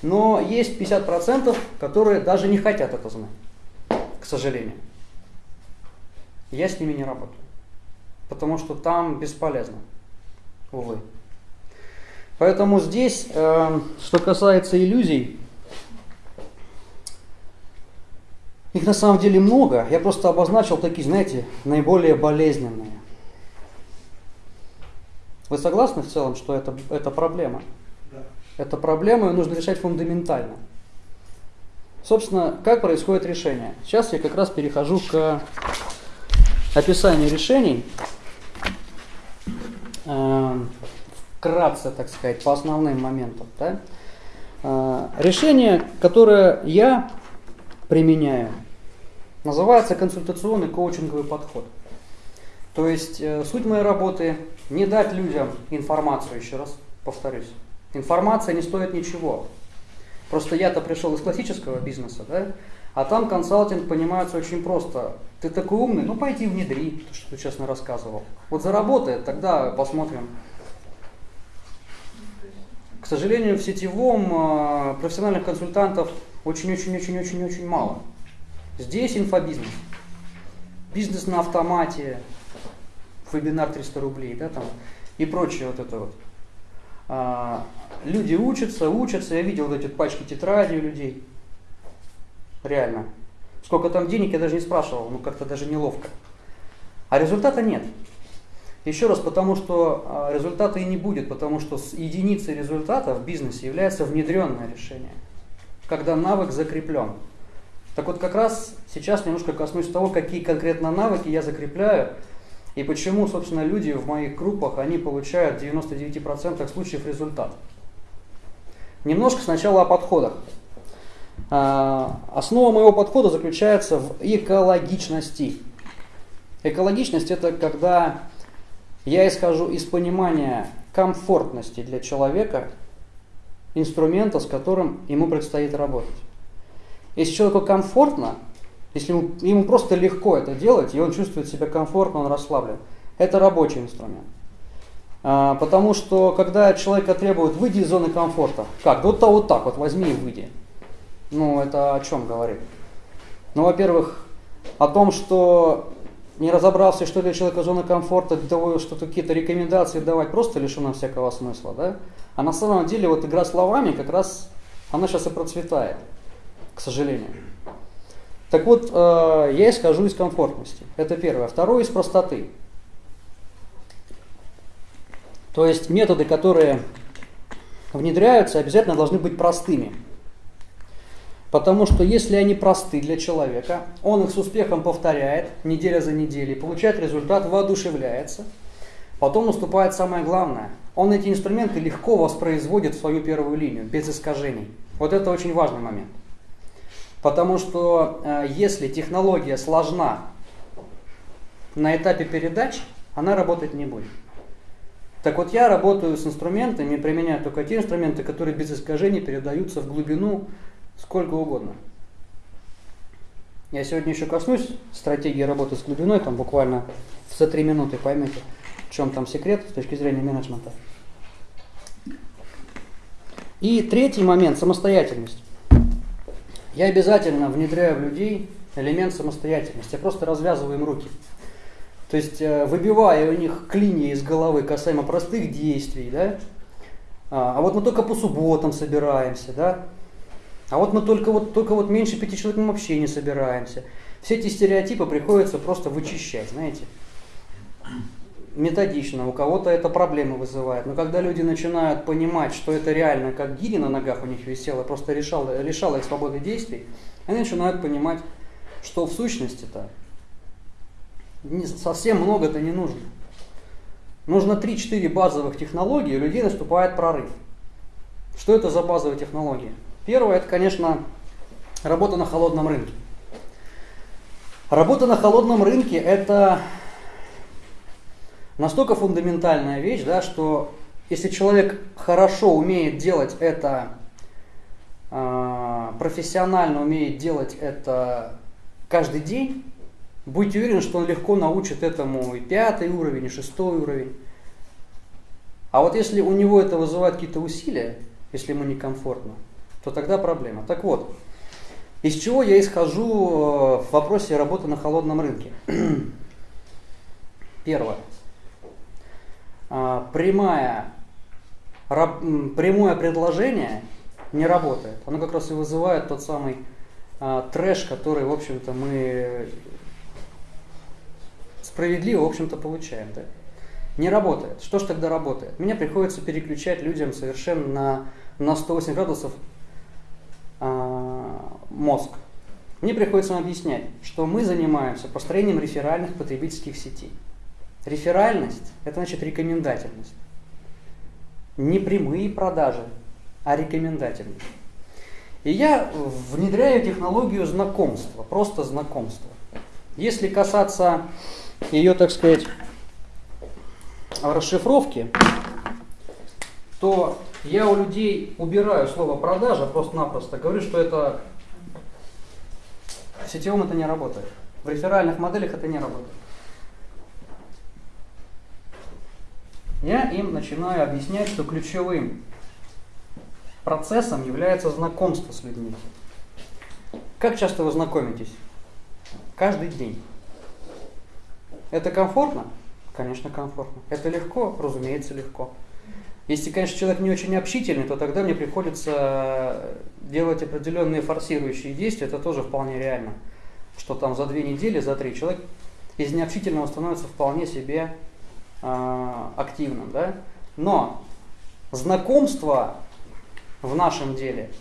Но есть 50%, которые даже не хотят это знать, к сожалению. Я с ними не работаю, потому что там бесполезно, увы. Поэтому здесь, э, что касается иллюзий, их на самом деле много. Я просто обозначил такие, знаете, наиболее болезненные. Вы согласны в целом, что это, это проблема? Да. Это проблема, ее нужно решать фундаментально. Собственно, как происходит решение? Сейчас я как раз перехожу к описанию решений. Э, Вкратце, так сказать, по основным моментам. Да? Э, Решение, которое я применяю, называется консультационный коучинговый подход. То есть э, суть моей работы не дать людям информацию, еще раз повторюсь. Информация не стоит ничего. Просто я-то пришел из классического бизнеса, да? А там консалтинг понимается очень просто. Ты такой умный, ну пойди внедри, то, что ты честно рассказывал. Вот заработает, тогда посмотрим. К сожалению, в сетевом э, профессиональных консультантов очень-очень-очень-очень-очень мало. Здесь инфобизнес. Бизнес на автомате, вебинар 300 рублей, да, там, и прочее вот это вот. А, люди учатся, учатся, я видел вот эти пачки тетрадей у людей. Реально. Сколько там денег, я даже не спрашивал, ну как-то даже неловко. А результата нет. Еще раз, потому что а, результата и не будет, потому что единицей результата в бизнесе является внедренное решение, когда навык закреплен. Так вот, как раз сейчас немножко коснусь того, какие конкретно навыки я закрепляю, и почему, собственно, люди в моих группах, они получают в 99% случаев результат. Немножко сначала о подходах. А, Основа моего подхода заключается в экологичности. Экологичность это когда я исхожу из понимания комфортности для человека инструмента, с которым ему предстоит работать. Если человеку комфортно, если ему, ему просто легко это делать, и он чувствует себя комфортно, он расслаблен, это рабочий инструмент. А, потому что когда человека требуют выйди из зоны комфорта, как? Да вот, то вот так вот возьми и выйди. Ну, это о чем говорит? Ну, во-первых, о том, что не разобрался, что для человека зона комфорта, что какие-то рекомендации давать, просто лишено всякого смысла, да? А на самом деле вот игра словами как раз, она сейчас и процветает, к сожалению. Так вот, э, я исхожу из комфортности. Это первое. Второе из простоты. То есть методы, которые внедряются, обязательно должны быть простыми. Потому что если они просты для человека, он их с успехом повторяет неделя за неделей, получает результат, воодушевляется. Потом наступает самое главное. Он эти инструменты легко воспроизводит в свою первую линию, без искажений. Вот это очень важный момент. Потому что э, если технология сложна на этапе передач, она работать не будет. Так вот, я работаю с инструментами, применяю только те инструменты, которые без искажений передаются в глубину сколько угодно. Я сегодня еще коснусь стратегии работы с глубиной, там буквально за три минуты поймете, в чем там секрет с точки зрения менеджмента. И третий момент – самостоятельность. Я обязательно внедряю в людей элемент самостоятельности. Я просто развязываю им руки. То есть э, выбивая у них клинья из головы касаемо простых действий, да, а, а вот мы только по субботам собираемся, да, а вот мы только вот, только вот меньше пяти человек мы вообще не собираемся. Все эти стереотипы приходится просто вычищать, знаете. Методично, у кого-то это проблемы вызывает. Но когда люди начинают понимать, что это реально, как гири на ногах у них висело, просто решало, лишало их свободы действий, они начинают понимать, что в сущности-то совсем много-то не нужно. Нужно 3-4 базовых технологии, у людей наступает прорыв. Что это за базовые технологии? Первое, это, конечно, работа на холодном рынке. Работа на холодном рынке – это настолько фундаментальная вещь, да, что если человек хорошо умеет делать это, э, профессионально умеет делать это каждый день, Будьте уверены, что он легко научит этому и пятый уровень, и шестой уровень. А вот если у него это вызывает какие-то усилия, если ему некомфортно, то тогда проблема. Так вот, из чего я исхожу э, в вопросе работы на холодном рынке? [CLEARS THROAT] Первое. А, прямая, прямое предложение не работает. Оно как раз и вызывает тот самый а, трэш, который, в общем-то, мы справедливо, в общем-то, получаем. Да? Не работает. Что же тогда работает? Мне приходится переключать людям совершенно на, на 108 градусов мозг. Мне приходится им объяснять, что мы занимаемся построением реферальных потребительских сетей. Реферальность – это значит рекомендательность. Не прямые продажи, а рекомендательность. И я внедряю технологию знакомства, просто знакомства. Если касаться ее, так сказать, расшифровки, то я у людей убираю слово продажа просто-напросто, говорю, что это в сетевом это не работает. В реферальных моделях это не работает. Я им начинаю объяснять, что ключевым процессом является знакомство с людьми. Как часто вы знакомитесь? Каждый день. Это комфортно? Конечно, комфортно. Это легко? Разумеется, легко. Если, конечно, человек не очень общительный, то тогда мне приходится делать определенные форсирующие действия, это тоже вполне реально. Что там за две недели, за три человек из необщительного становится вполне себе э, активным. Да? Но знакомство в нашем деле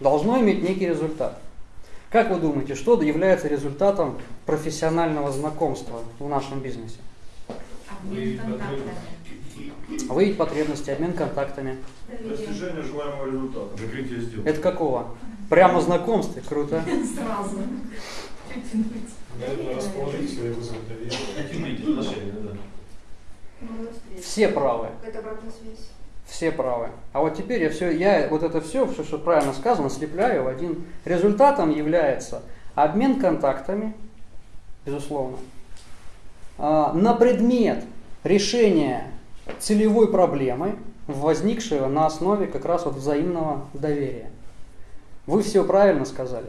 должно иметь некий результат. Как вы думаете, что является результатом профессионального знакомства в нашем бизнесе? Обмен контактами. Выявить потребности, обмен контактами. Достижение желаемого результата. Закрытие сделки. Это какого? Прямо знакомстве, круто. Сразу. Наверное, расположить. Интимные отношения, да. Все правы. Это обратная связь. Все правы. А вот теперь я все, я вот это все, все, что правильно сказано, слепляю в один. Результатом является обмен контактами, безусловно, а, на предмет решения целевой проблемы, возникшего на основе как раз вот взаимного доверия. Вы все правильно сказали.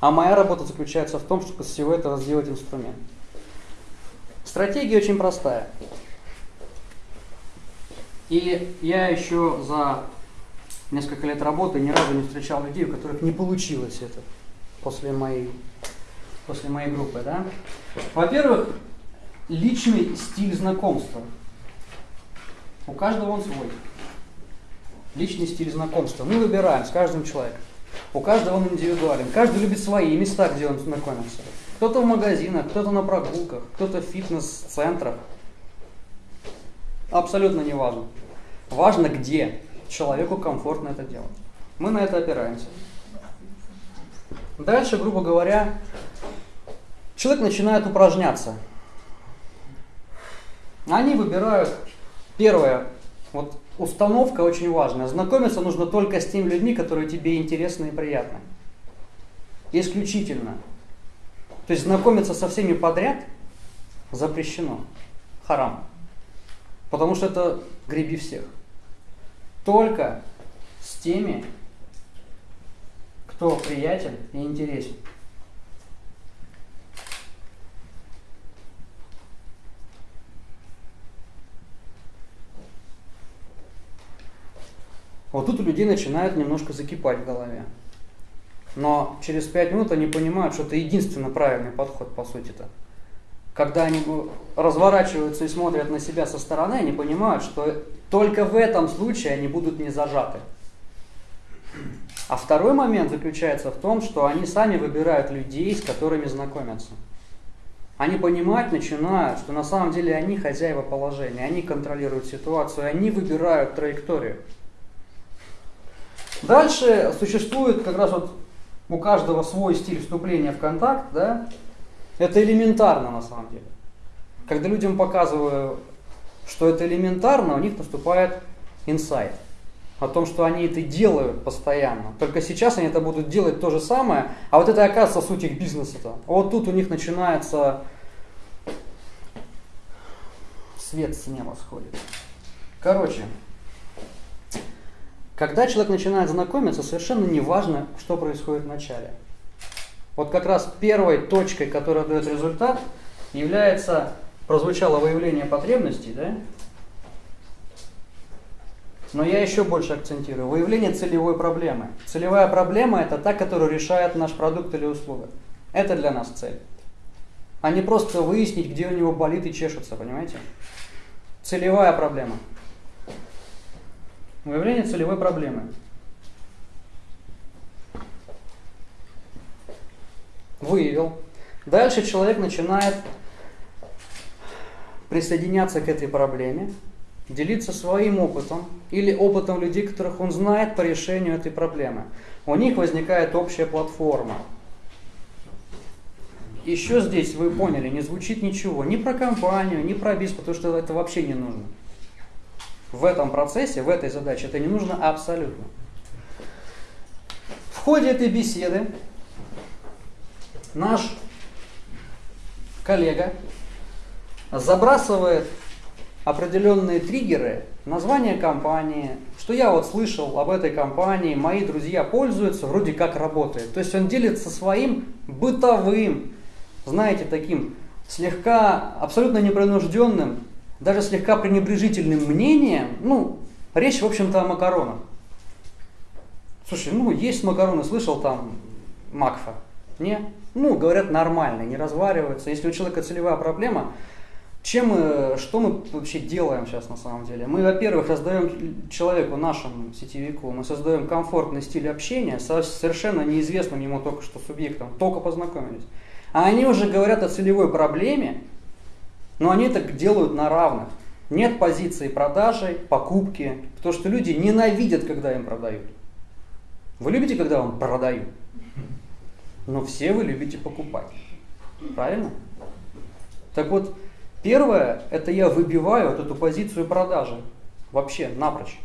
А моя работа заключается в том, чтобы из всего этого сделать инструмент. Стратегия очень простая. И я еще за несколько лет работы ни разу не встречал людей, у которых не получилось это после моей, после моей группы. Да? Во-первых, личный стиль знакомства. У каждого он свой. Личный стиль знакомства. Мы выбираем с каждым человеком. У каждого он индивидуален. Каждый любит свои места, где он знакомится. Кто-то в магазинах, кто-то на прогулках, кто-то в фитнес-центрах. Абсолютно не важно. Важно, где человеку комфортно это делать. Мы на это опираемся. Дальше, грубо говоря, человек начинает упражняться. Они выбирают, первое, вот установка очень важная. Знакомиться нужно только с теми людьми, которые тебе интересны и приятны. Исключительно. То есть знакомиться со всеми подряд запрещено. Харам. Потому что это греби всех. Только с теми, кто приятен и интересен. Вот тут у людей начинает немножко закипать в голове. Но через пять минут они понимают, что это единственно правильный подход, по сути-то. Когда они разворачиваются и смотрят на себя со стороны, они понимают, что только в этом случае они будут не зажаты. А второй момент заключается в том, что они сами выбирают людей, с которыми знакомятся. Они понимать начинают, что на самом деле они хозяева положения, они контролируют ситуацию, они выбирают траекторию. Дальше существует как раз вот у каждого свой стиль вступления в контакт, да, это элементарно на самом деле. Когда людям показываю, что это элементарно, у них наступает инсайт о том, что они это делают постоянно. Только сейчас они это будут делать то же самое, а вот это оказывается суть их бизнеса-то. Вот тут у них начинается свет с неба сходит. Короче, когда человек начинает знакомиться, совершенно не важно, что происходит в начале. Вот как раз первой точкой, которая дает результат, является, прозвучало выявление потребностей, да? Но я еще больше акцентирую. Выявление целевой проблемы. Целевая проблема – это та, которую решает наш продукт или услуга. Это для нас цель. А не просто выяснить, где у него болит и чешется, понимаете? Целевая проблема – Выявление целевой проблемы. Выявил. Дальше человек начинает присоединяться к этой проблеме, делиться своим опытом или опытом людей, которых он знает по решению этой проблемы. У них возникает общая платформа. Еще здесь, вы поняли, не звучит ничего ни про компанию, ни про бизнес, потому что это вообще не нужно в этом процессе, в этой задаче, это не нужно абсолютно. В ходе этой беседы наш коллега забрасывает определенные триггеры, название компании, что я вот слышал об этой компании, мои друзья пользуются, вроде как работает. То есть он делится своим бытовым, знаете, таким слегка абсолютно непринужденным даже слегка пренебрежительным мнением, ну, речь, в общем-то, о макаронах. Слушай, ну, есть макароны, слышал там Макфа? Не? Ну, говорят, нормально, не развариваются. Если у человека целевая проблема, чем мы, что мы вообще делаем сейчас на самом деле? Мы, во-первых, создаем человеку, нашему сетевику, мы создаем комфортный стиль общения со совершенно неизвестным ему только что субъектом, только познакомились. А они уже говорят о целевой проблеме, но они так делают на равных. Нет позиции продажи, покупки, потому что люди ненавидят, когда им продают. Вы любите, когда вам продают? Но все вы любите покупать. Правильно? Так вот, первое, это я выбиваю вот эту позицию продажи. Вообще, напрочь.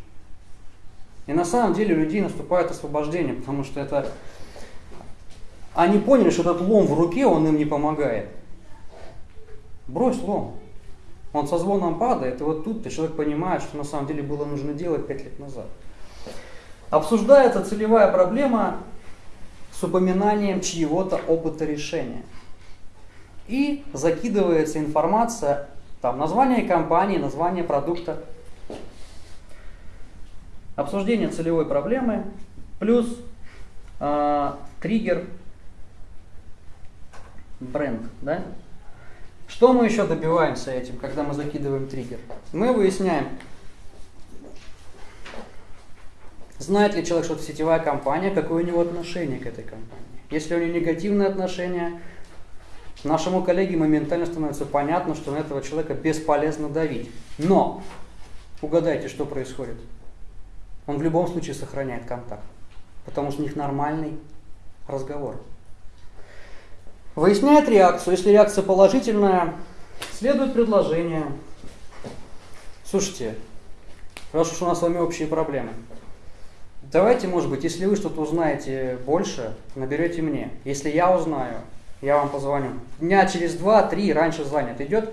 И на самом деле у людей наступает освобождение, потому что это... Они поняли, что этот лом в руке, он им не помогает. Брось лом. Он со звоном падает, и вот тут-то человек понимает, что на самом деле было нужно делать пять лет назад. Обсуждается целевая проблема с упоминанием чьего-то опыта решения. И закидывается информация, там название компании, название продукта, обсуждение целевой проблемы, плюс э, триггер бренд, да? Что мы еще добиваемся этим, когда мы закидываем триггер? Мы выясняем, знает ли человек, что это сетевая компания, какое у него отношение к этой компании. Если у него негативное отношение, нашему коллеге моментально становится понятно, что на этого человека бесполезно давить. Но угадайте, что происходит. Он в любом случае сохраняет контакт, потому что у них нормальный разговор. Выясняет реакцию. Если реакция положительная, следует предложение. Слушайте, раз уж у нас с вами общие проблемы, давайте, может быть, если вы что-то узнаете больше, наберете мне. Если я узнаю, я вам позвоню. Дня через два-три раньше занят. Идет?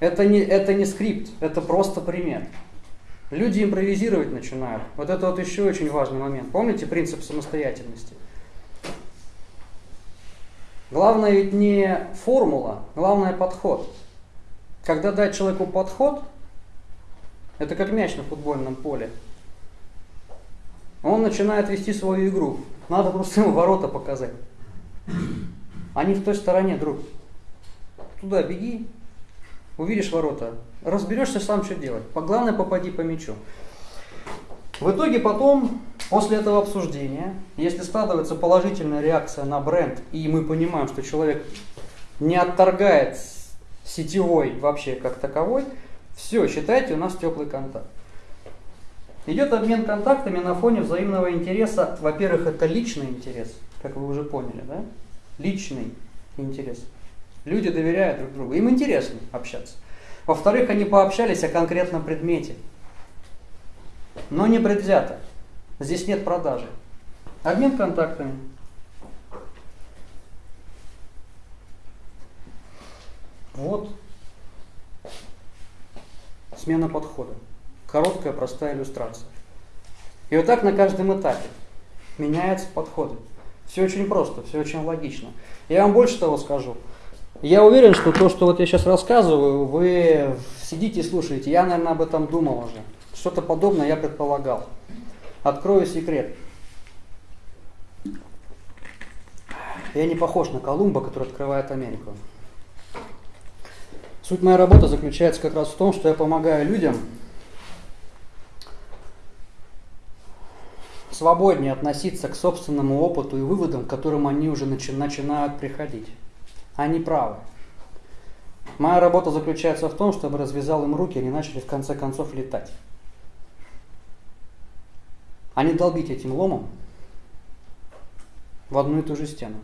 Это не, это не скрипт, это просто пример. Люди импровизировать начинают. Вот это вот еще очень важный момент. Помните принцип самостоятельности? Главное ведь не формула, главное подход. Когда дать человеку подход, это как мяч на футбольном поле. Он начинает вести свою игру. Надо просто ему ворота показать. Они в той стороне, друг. Туда беги, увидишь ворота, разберешься сам, что делать. Главное, попади по мячу. В итоге потом, после этого обсуждения, если складывается положительная реакция на бренд, и мы понимаем, что человек не отторгает сетевой вообще как таковой, все, считайте, у нас теплый контакт. Идет обмен контактами на фоне взаимного интереса. Во-первых, это личный интерес, как вы уже поняли, да? Личный интерес. Люди доверяют друг другу, им интересно общаться. Во-вторых, они пообщались о конкретном предмете, но не предвзято. Здесь нет продажи. Обмен контактами. Вот смена подхода. Короткая, простая иллюстрация. И вот так на каждом этапе меняются подходы. Все очень просто, все очень логично. Я вам больше того скажу. Я уверен, что то, что вот я сейчас рассказываю, вы сидите и слушаете. Я, наверное, об этом думал уже. Что-то подобное я предполагал. Открою секрет. Я не похож на Колумба, который открывает Америку. Суть моей работы заключается как раз в том, что я помогаю людям свободнее относиться к собственному опыту и выводам, к которым они уже начи- начинают приходить. Они правы. Моя работа заключается в том, чтобы развязал им руки, и они начали в конце концов летать. А не долбить этим ломом в одну и ту же стену.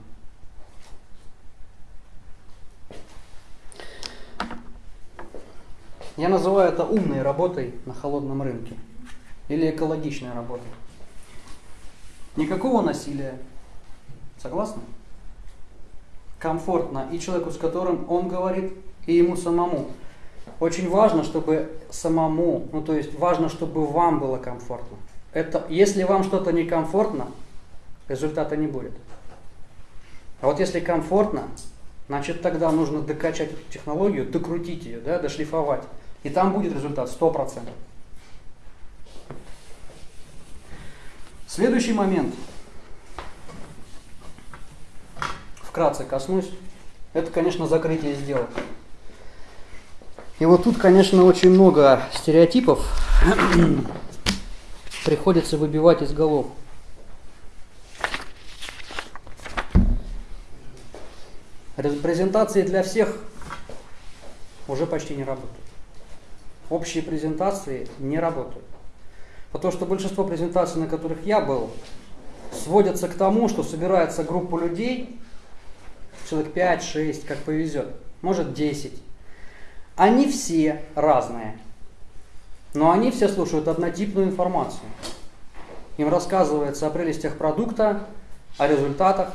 Я называю это умной работой на холодном рынке или экологичной работой. Никакого насилия. Согласны? комфортно и человеку, с которым он говорит, и ему самому. Очень важно, чтобы самому, ну то есть важно, чтобы вам было комфортно. Это, если вам что-то некомфортно, результата не будет. А вот если комфортно, значит тогда нужно докачать эту технологию, докрутить ее, да, дошлифовать. И там будет результат 100%. Следующий момент – вкратце коснусь, это, конечно, закрытие сделок. И вот тут, конечно, очень много стереотипов приходится выбивать из голов. Презентации для всех уже почти не работают. Общие презентации не работают. Потому что большинство презентаций, на которых я был, сводятся к тому, что собирается группа людей, человек 5, 6, как повезет, может 10. Они все разные, но они все слушают однотипную информацию. Им рассказывается о прелестях продукта, о результатах,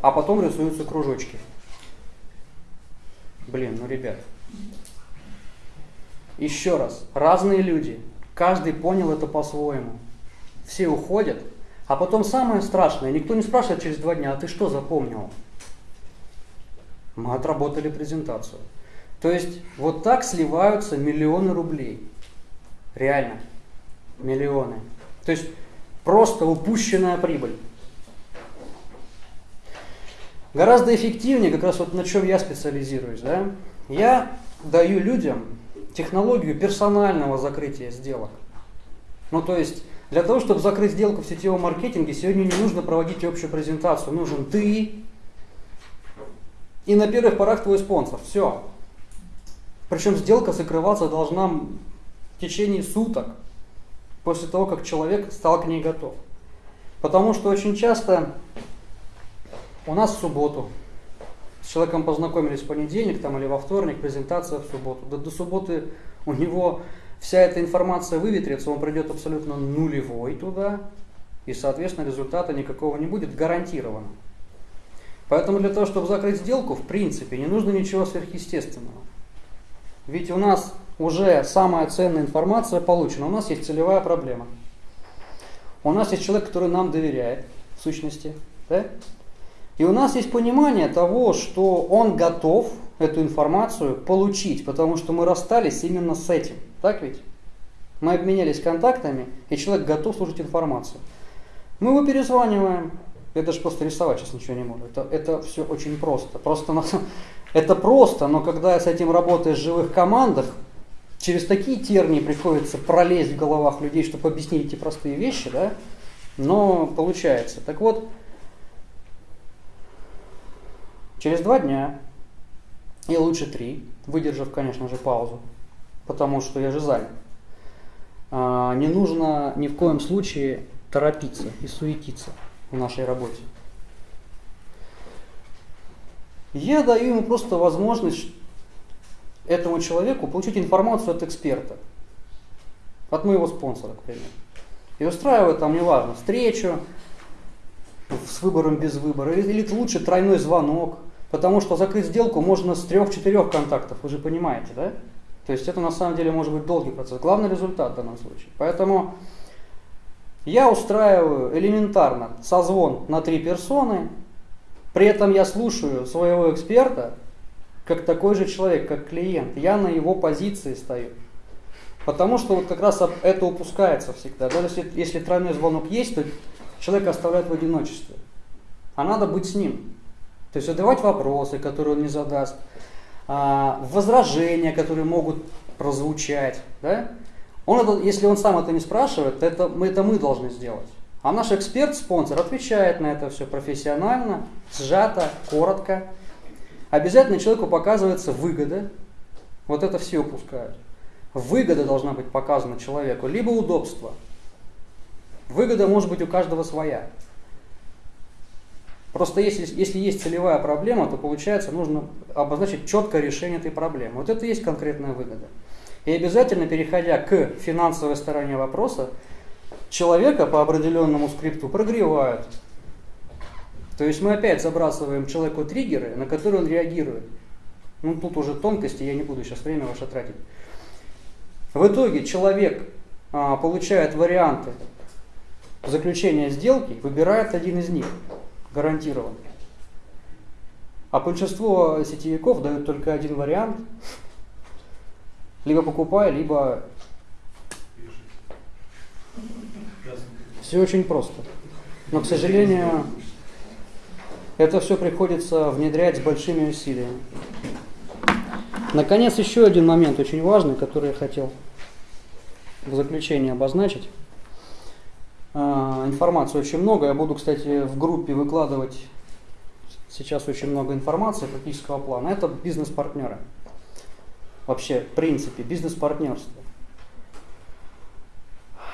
а потом рисуются кружочки. Блин, ну ребят. Еще раз, разные люди, каждый понял это по-своему. Все уходят, а потом самое страшное, никто не спрашивает через два дня, а ты что запомнил? мы отработали презентацию. То есть вот так сливаются миллионы рублей. Реально. Миллионы. То есть просто упущенная прибыль. Гораздо эффективнее, как раз вот на чем я специализируюсь, да, я даю людям технологию персонального закрытия сделок. Ну то есть для того, чтобы закрыть сделку в сетевом маркетинге, сегодня не нужно проводить общую презентацию. Нужен ты, и на первых порах твой спонсор. Все. Причем сделка закрываться должна течение суток после того, как человек стал к ней готов. Потому что очень часто у нас в субботу С человеком познакомились в понедельник там, или во вторник, презентация в субботу. Да до субботы у него вся эта информация выветрится, он придет абсолютно нулевой туда, и, соответственно, результата никакого не будет, гарантированно. Поэтому для того, чтобы закрыть сделку, в принципе, не нужно ничего сверхъестественного. Ведь у нас уже самая ценная информация получена, у нас есть целевая проблема. У нас есть человек, который нам доверяет, в сущности, да? И у нас есть понимание того, что он готов эту информацию получить, потому что мы расстались именно с этим. Так ведь? Мы обменялись контактами, и человек готов слушать информацию. Мы его перезваниваем. Я даже просто рисовать сейчас ничего не могу. Это, это все очень просто. Просто это просто, но когда с этим работаешь в живых командах, через такие тернии приходится пролезть в головах людей, чтобы объяснить эти простые вещи, да, но получается. Так вот, через два дня, и лучше три, выдержав, конечно же, паузу, потому что я же занят, а, не нужно ни в коем случае торопиться и суетиться в нашей работе. Я даю ему просто возможность этому человеку получить информацию от эксперта, от моего спонсора, к примеру. И устраиваю там, неважно, встречу с выбором без выбора, или, или лучше тройной звонок, потому что закрыть сделку можно с трех-четырех контактов, вы же понимаете, да? То есть это на самом деле может быть долгий процесс. Главный результат в данном случае. Поэтому я устраиваю элементарно созвон на три персоны, при этом я слушаю своего эксперта, как такой же человек, как клиент. Я на его позиции стою. Потому что вот как раз это упускается всегда. Даже если, если тройной звонок есть, то человек оставляет в одиночестве. А надо быть с ним. То есть задавать вопросы, которые он не задаст, а, возражения, которые могут прозвучать. Да? Он это, если он сам это не спрашивает, это мы, это мы должны сделать. А наш эксперт-спонсор отвечает на это все профессионально, сжато, коротко. Обязательно человеку показывается выгода. Вот это все упускают. Выгода должна быть показана человеку, либо удобство. Выгода может быть у каждого своя. Просто если, если есть целевая проблема, то получается нужно обозначить четкое решение этой проблемы. Вот это и есть конкретная выгода. И обязательно, переходя к финансовой стороне вопроса, человека по определенному скрипту прогревают. То есть мы опять забрасываем человеку триггеры, на которые он реагирует. Ну тут уже тонкости, я не буду сейчас время ваше тратить. В итоге человек а, получает варианты заключения сделки, выбирает один из них, гарантированно. А большинство сетевиков дают только один вариант, либо покупай, либо все очень просто. Но, к сожалению, это все приходится внедрять с большими усилиями. Наконец, еще один момент очень важный, который я хотел в заключение обозначить. А, информации очень много. Я буду, кстати, в группе выкладывать сейчас очень много информации практического плана. Это бизнес-партнеры. Вообще, в принципе, бизнес-партнерство.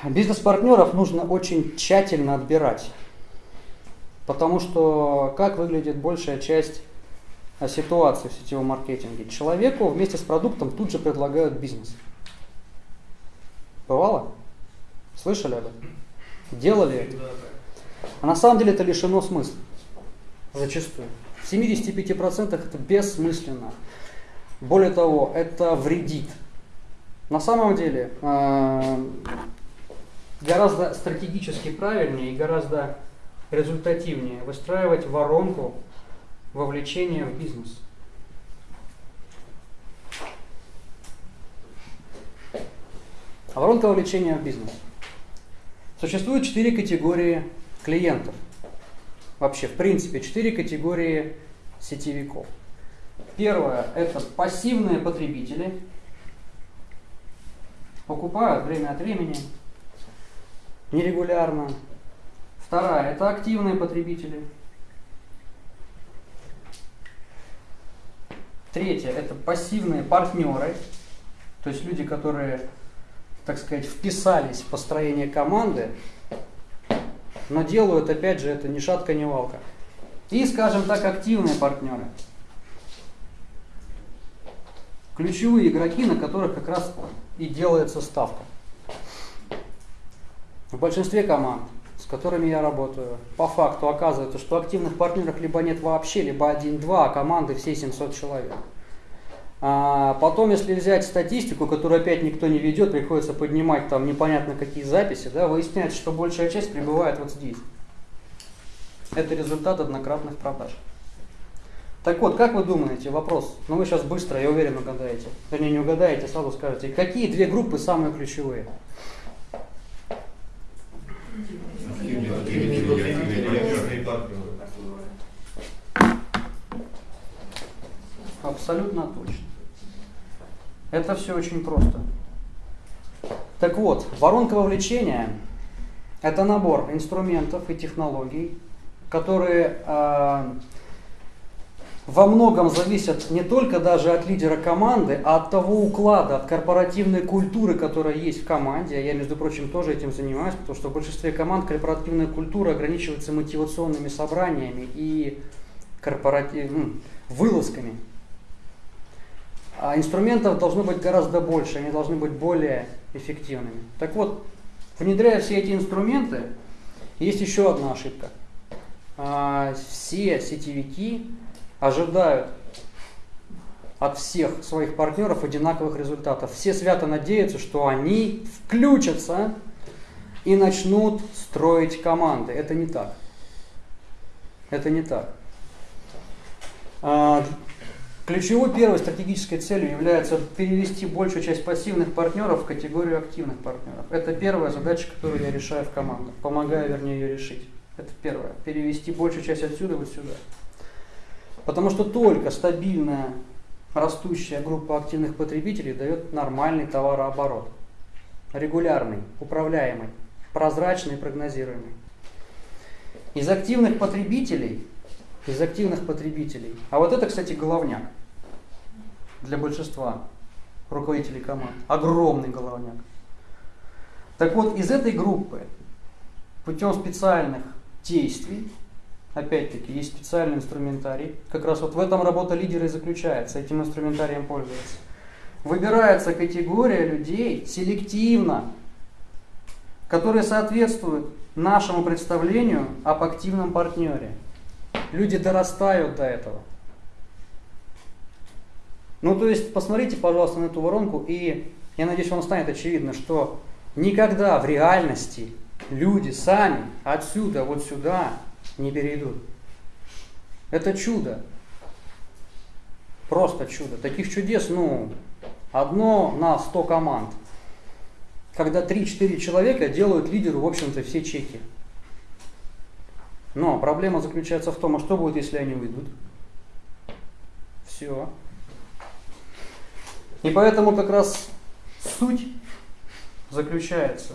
Бизнес-партнеров нужно очень тщательно отбирать. Потому что как выглядит большая часть ситуации в сетевом маркетинге? Человеку вместе с продуктом тут же предлагают бизнес. Бывало? Слышали об этом? Делали это? А на самом деле это лишено смысла. Зачастую. В 75% это бессмысленно. Более того, это вредит. На самом деле, э, гораздо стратегически правильнее и гораздо результативнее выстраивать воронку вовлечения в бизнес. Воронка вовлечения в бизнес. Существует четыре категории клиентов. Вообще, в принципе, четыре категории сетевиков. Первое – это пассивные потребители. Покупают время от времени, нерегулярно. Вторая – это активные потребители. Третье – это пассивные партнеры, то есть люди, которые, так сказать, вписались в построение команды, но делают, опять же, это ни шатка, ни валка. И, скажем так, активные партнеры. ключевые игроки, на которых как раз и делается ставка. В большинстве команд, с которыми я работаю, по факту оказывается, что активных партнеров либо нет вообще, либо один-два, а команды все 700 человек. А потом, если взять статистику, которую опять никто не ведет, приходится поднимать там непонятно какие записи, да, выясняется, что большая часть пребывает вот здесь. Это результат однократных продаж. Так вот, как вы думаете, вопрос, ну вы сейчас быстро, я уверен, угадаете. Вернее, не угадаете, сразу скажете, какие две группы самые ключевые? Абсолютно точно. Это все очень просто. Так вот, воронка вовлечения – это набор инструментов и технологий, которые э, во многом зависят не только даже от лидера команды, а от того уклада, от корпоративной культуры, которая есть в команде. Я, между прочим, тоже этим занимаюсь, потому что в большинстве команд корпоративная культура ограничивается мотивационными собраниями и корпоратив... вылазками. А инструментов должно быть гораздо больше, они должны быть более эффективными. Так вот, внедряя все эти инструменты, есть еще одна ошибка. А, все сетевики ожидают от всех своих партнеров одинаковых результатов. Все свято надеются, что они включатся и начнут строить команды. Это не так. Это не так. А, ключевой первой стратегической целью является перевести большую часть пассивных партнеров в категорию активных партнеров. Это первая задача, которую я решаю в командах, помогаю, вернее, ее решить. Это первое. Перевести большую часть отсюда вот сюда. Потому что только стабильная растущая группа активных потребителей дает нормальный товарооборот. Регулярный, управляемый, прозрачный прогнозируемый. Из активных потребителей, из активных потребителей, а вот это, кстати, головняк для большинства руководителей команд, огромный головняк. Так вот, из этой группы путем специальных действий Опять-таки, есть специальный инструментарий. Как раз вот в этом работа лидера и заключается, этим инструментарием пользоваться. Выбирается категория людей селективно, которые соответствуют нашему представлению об активном партнере. Люди дорастают до этого. Ну, то есть, посмотрите, пожалуйста, на эту воронку, и я надеюсь, вам станет очевидно, что никогда в реальности люди сами отсюда вот сюда не перейдут. Это чудо. Просто чудо. Таких чудес, ну, одно на 100 команд. Когда 3-4 человека делают лидеру, в общем-то, все чеки. Но проблема заключается в том, а что будет, если они уйдут? Все. И поэтому как раз суть заключается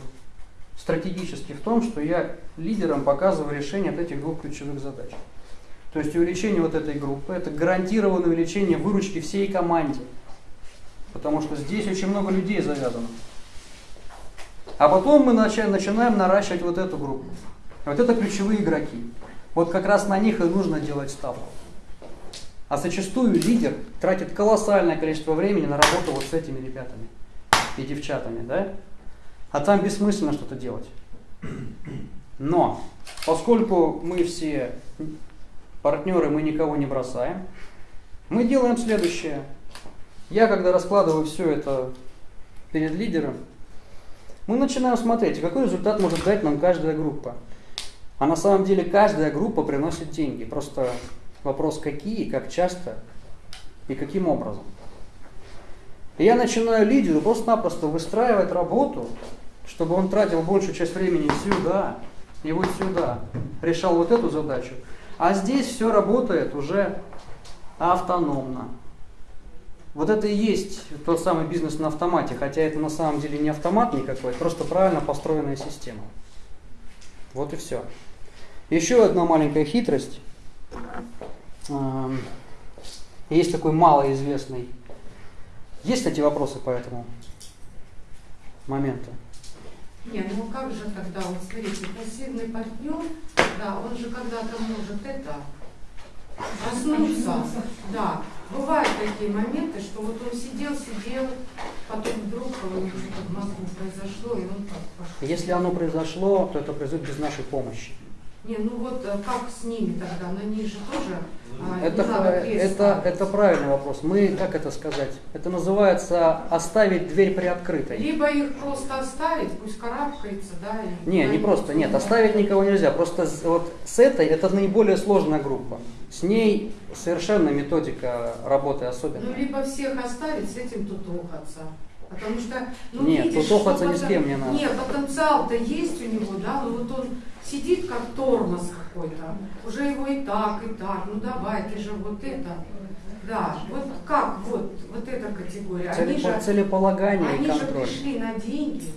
стратегически в том, что я лидерам показываю решение от этих двух ключевых задач. То есть увеличение вот этой группы, это гарантированное увеличение выручки всей команде. Потому что здесь очень много людей завязано. А потом мы начинаем наращивать вот эту группу. Вот это ключевые игроки. Вот как раз на них и нужно делать ставку. А зачастую лидер тратит колоссальное количество времени на работу вот с этими ребятами и девчатами, да? А там бессмысленно что-то делать. Но, поскольку мы все партнеры, мы никого не бросаем, мы делаем следующее. Я, когда раскладываю все это перед лидером, мы начинаем смотреть, какой результат может дать нам каждая группа. А на самом деле каждая группа приносит деньги. Просто вопрос какие, как часто и каким образом. Я начинаю лидеру просто-напросто выстраивать работу чтобы он тратил большую часть времени сюда и вот сюда, решал вот эту задачу. А здесь все работает уже автономно. Вот это и есть тот самый бизнес на автомате, хотя это на самом деле не автомат никакой, просто правильно построенная система. Вот и все. Еще одна маленькая хитрость. Эм, есть такой малоизвестный. Есть, кстати, вопросы по этому моменту? Не, ну как же тогда, вот смотрите, пассивный партнер, да, он же когда-то может это проснуться, да. бывают такие моменты, что вот он сидел, сидел, потом вдруг него что-то в мозгу произошло, и он так пошел. Если оно произошло, то это произойдет без нашей помощи. Не, ну вот э, как с ними тогда? На них же тоже а, Это, это, это правильный вопрос. Мы, как это сказать, это называется оставить дверь приоткрытой. Либо их просто оставить, пусть карабкается, да? и Не, не просто, нет, оставить никого нельзя. Просто вот с этой, это наиболее сложная группа. С ней совершенно методика работы Ну, особенная. либо всех оставить, с этим тутухаться. Потому что, ну, Нет, видишь, тутухаться что ни с кем не надо. Нет, потенциал-то есть у него, да, но вот он сидит как тормоз какой-то. Уже его и так, и так, ну давай, ты же вот это. Да, вот как вот, вот эта категория. Они Целепо- же, целеполагание и они же контроль. пришли на деньги,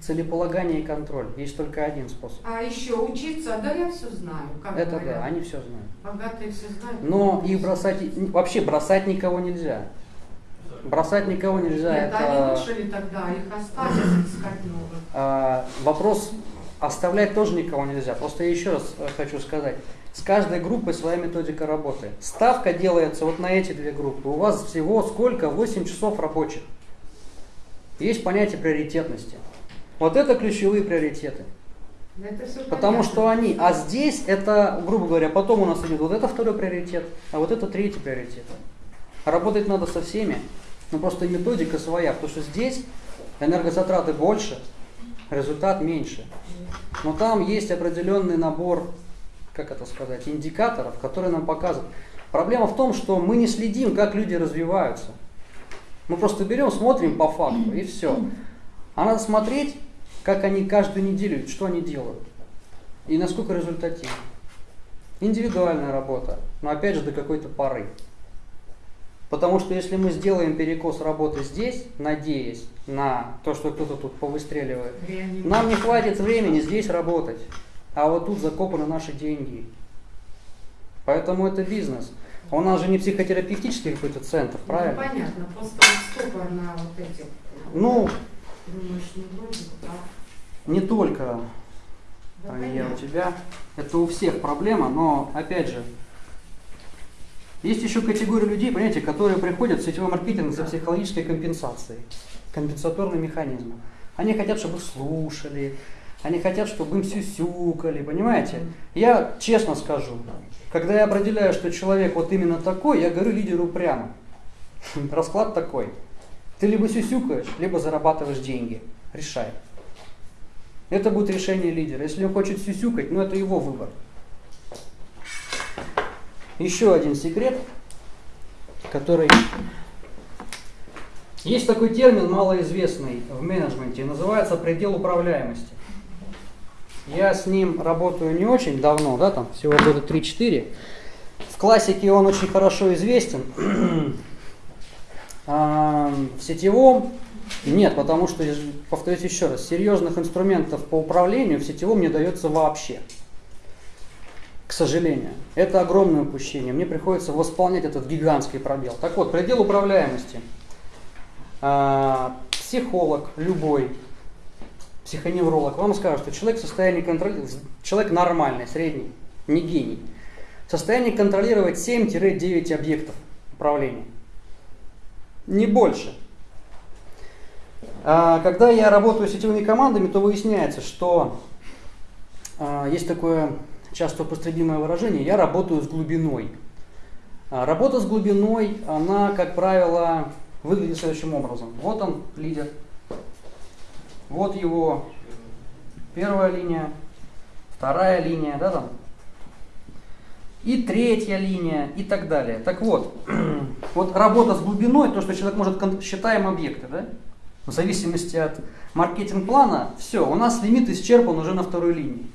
Целеполагание и контроль. Есть только один способ. а еще учиться, да я все знаю, как Это говорят. да, они все знают. Богатые все знают. Но их бросать, вообще бросать никого нельзя. Бросать никого нельзя. Нет, это... не лучше ли тогда их оставить, искать новых? А, вопрос оставлять тоже никого нельзя. Просто еще раз э, хочу сказать. С каждой группой своя методика работы. Ставка делается вот на эти две группы. У вас всего сколько? 8 часов рабочих. Есть понятие приоритетности. Вот это ключевые приоритеты. Это Потому понятно. что они, а здесь это, грубо говоря, потом у нас идет вот это второй приоритет, а вот это третий приоритет. Работать надо со всеми, но просто методика своя, потому что здесь энергозатраты больше, результат меньше. Но там есть определенный набор, как это сказать, индикаторов, которые нам показывают. Проблема в том, что мы не следим, как люди развиваются. Мы просто берем, смотрим по факту и все. А надо смотреть, как они каждую неделю, что они делают. И насколько результативно. Индивидуальная работа, но опять же до какой-то поры. Потому что если мы сделаем перекос работы здесь, надеясь на то, что кто-то тут повыстреливает, Реанимация. нам не хватит времени здесь работать. А вот тут закопаны наши деньги. Поэтому это бизнес. У нас же не психотерапевтический какой-то центр, Ну, правильно? понятно, просто стопор на вот этих. Ну, Думаешь, не вроде бы, да? не только Да, а я у тебя. Это у всех проблема, но опять же, есть еще категория людей, понимаете, которые приходят в сетевой маркетинг за психологической компенсацией, компенсаторный механизм. Они хотят, чтобы слушали, они хотят, чтобы им сюсюкали, понимаете? Я честно скажу, когда я определяю, что человек вот именно такой, я говорю лидеру прямо. [LAUGHS] Расклад такой. Ты либо сюсюкаешь, либо зарабатываешь деньги. Решай. Это будет решение лидера. Если он хочет сюсюкать, ну это его выбор. Еще один секрет, который... Есть такой термин малоизвестный в менеджменте, называется предел управляемости. Я с ним работаю не очень давно, да, там всего года 3-4. В классике он очень хорошо известен. [CLEARS THROAT] В сетевом нет, потому что, повторюсь еще раз, серьезных инструментов по управлению в сетевом не дается вообще. К сожалению. Это огромное упущение. Мне приходится восполнять этот гигантский пробел. Так вот, предел управляемости. А, Психолог любой, психоневролог вам скажет, что человек в состоянии контролировать, человек нормальный, средний, не гений, в состоянии контролировать 7-9 объектов управления. Не больше. А, Когда я работаю с сетевыми командами, то выясняется, что а, есть такое часто употребимое выражение, я работаю с глубиной. А, Работа с глубиной, она, как правило, выглядит следующим образом. Вот он, лидер. Вот его первая линия, вторая линия, да, там, и третья линия, и так далее. Так вот, [CLEARS THROAT] вот работа с глубиной, то, что человек может, считаем объекты, да, в зависимости от маркетинг-плана, все, у нас лимит исчерпан уже на второй линии.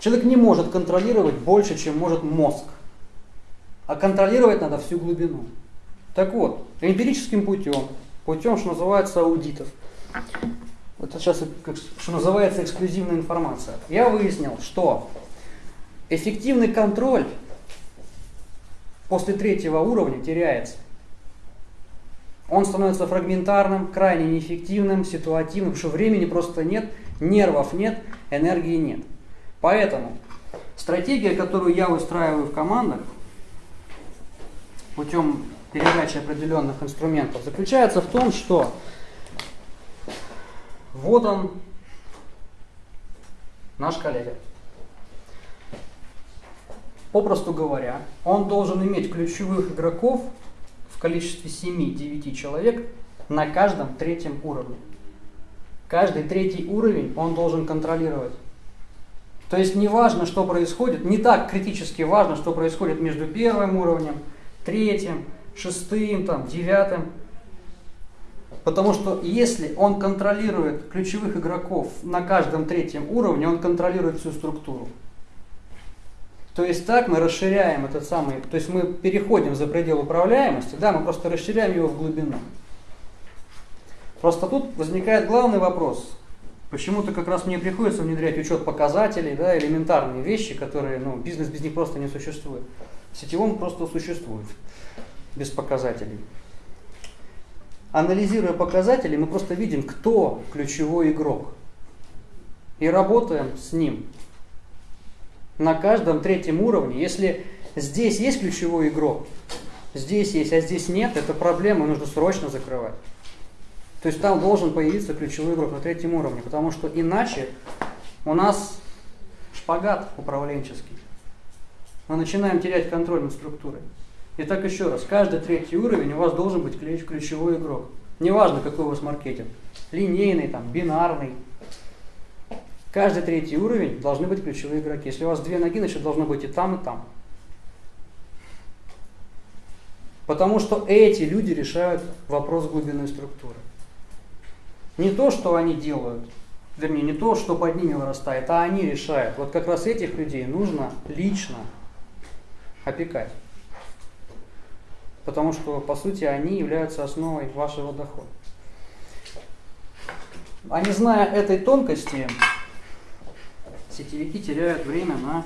Человек не может контролировать больше, чем может мозг. А контролировать надо всю глубину. Так вот, эмпирическим путем, путем, что называется, аудитов, это сейчас, что называется, эксклюзивная информация, я выяснил, что эффективный контроль после третьего уровня теряется. Он становится фрагментарным, крайне неэффективным, ситуативным, потому что времени просто нет, нервов нет, энергии нет. Поэтому стратегия, которую я выстраиваю в командах, путем передачи определенных инструментов заключается в том, что вот он, наш коллега. Попросту говоря, он должен иметь ключевых игроков в количестве 7-9 человек на каждом третьем уровне. Каждый третий уровень он должен контролировать. То есть не важно, что происходит, не так критически важно, что происходит между первым уровнем, третьим, шестым, там, девятым. Потому что если он контролирует ключевых игроков на каждом третьем уровне, он контролирует всю структуру. То есть так мы расширяем этот самый, то есть мы переходим за предел управляемости, да, мы просто расширяем его в глубину. Просто тут возникает главный вопрос. Почему-то как раз мне приходится внедрять учет показателей, да, элементарные вещи, которые, ну, бизнес без них просто не существует. В сетевом просто существует без показателей. Анализируя показатели, мы просто видим, кто ключевой игрок. И работаем с ним. На каждом третьем уровне, если здесь есть ключевой игрок, здесь есть, а здесь нет, это проблема, нужно срочно закрывать. То есть там должен появиться ключевой игрок на третьем уровне, потому что иначе у нас шпагат управленческий. Мы начинаем терять контроль над структурой. Итак, еще раз, каждый третий уровень у вас должен быть ключевой игрок. Неважно, какой у вас маркетинг. Линейный, там, бинарный. Каждый третий уровень должны быть ключевые игроки. Если у вас две ноги, значит должно быть и там, и там. Потому что эти люди решают вопрос глубинной структуры. Не то, что они делают, вернее, не то, что под ними вырастает, а они решают. Вот как раз этих людей нужно лично опекать. Потому что, по сути, они являются основой вашего дохода. А не зная этой тонкости, сетевики теряют время на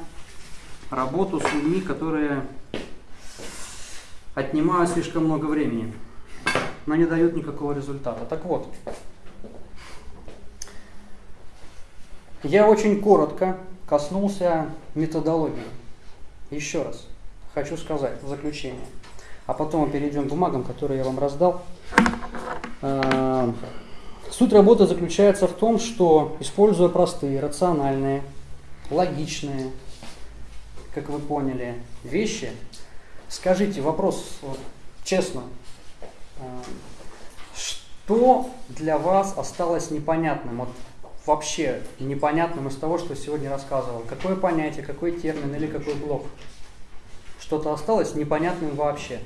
работу с людьми, которые отнимают слишком много времени, но не дают никакого результата. Так вот, я очень коротко коснулся методологии. Еще раз хочу сказать в заключение – а потом мы перейдем к бумагам, которые я вам раздал. А, суть работы заключается в том, что используя простые, рациональные, логичные, как вы поняли, вещи, скажите вопрос честно, а, что для вас осталось непонятным, вот вообще непонятным из того, что сегодня рассказывал? Какое понятие, какой термин или какой блок? Что-то осталось непонятным вообще?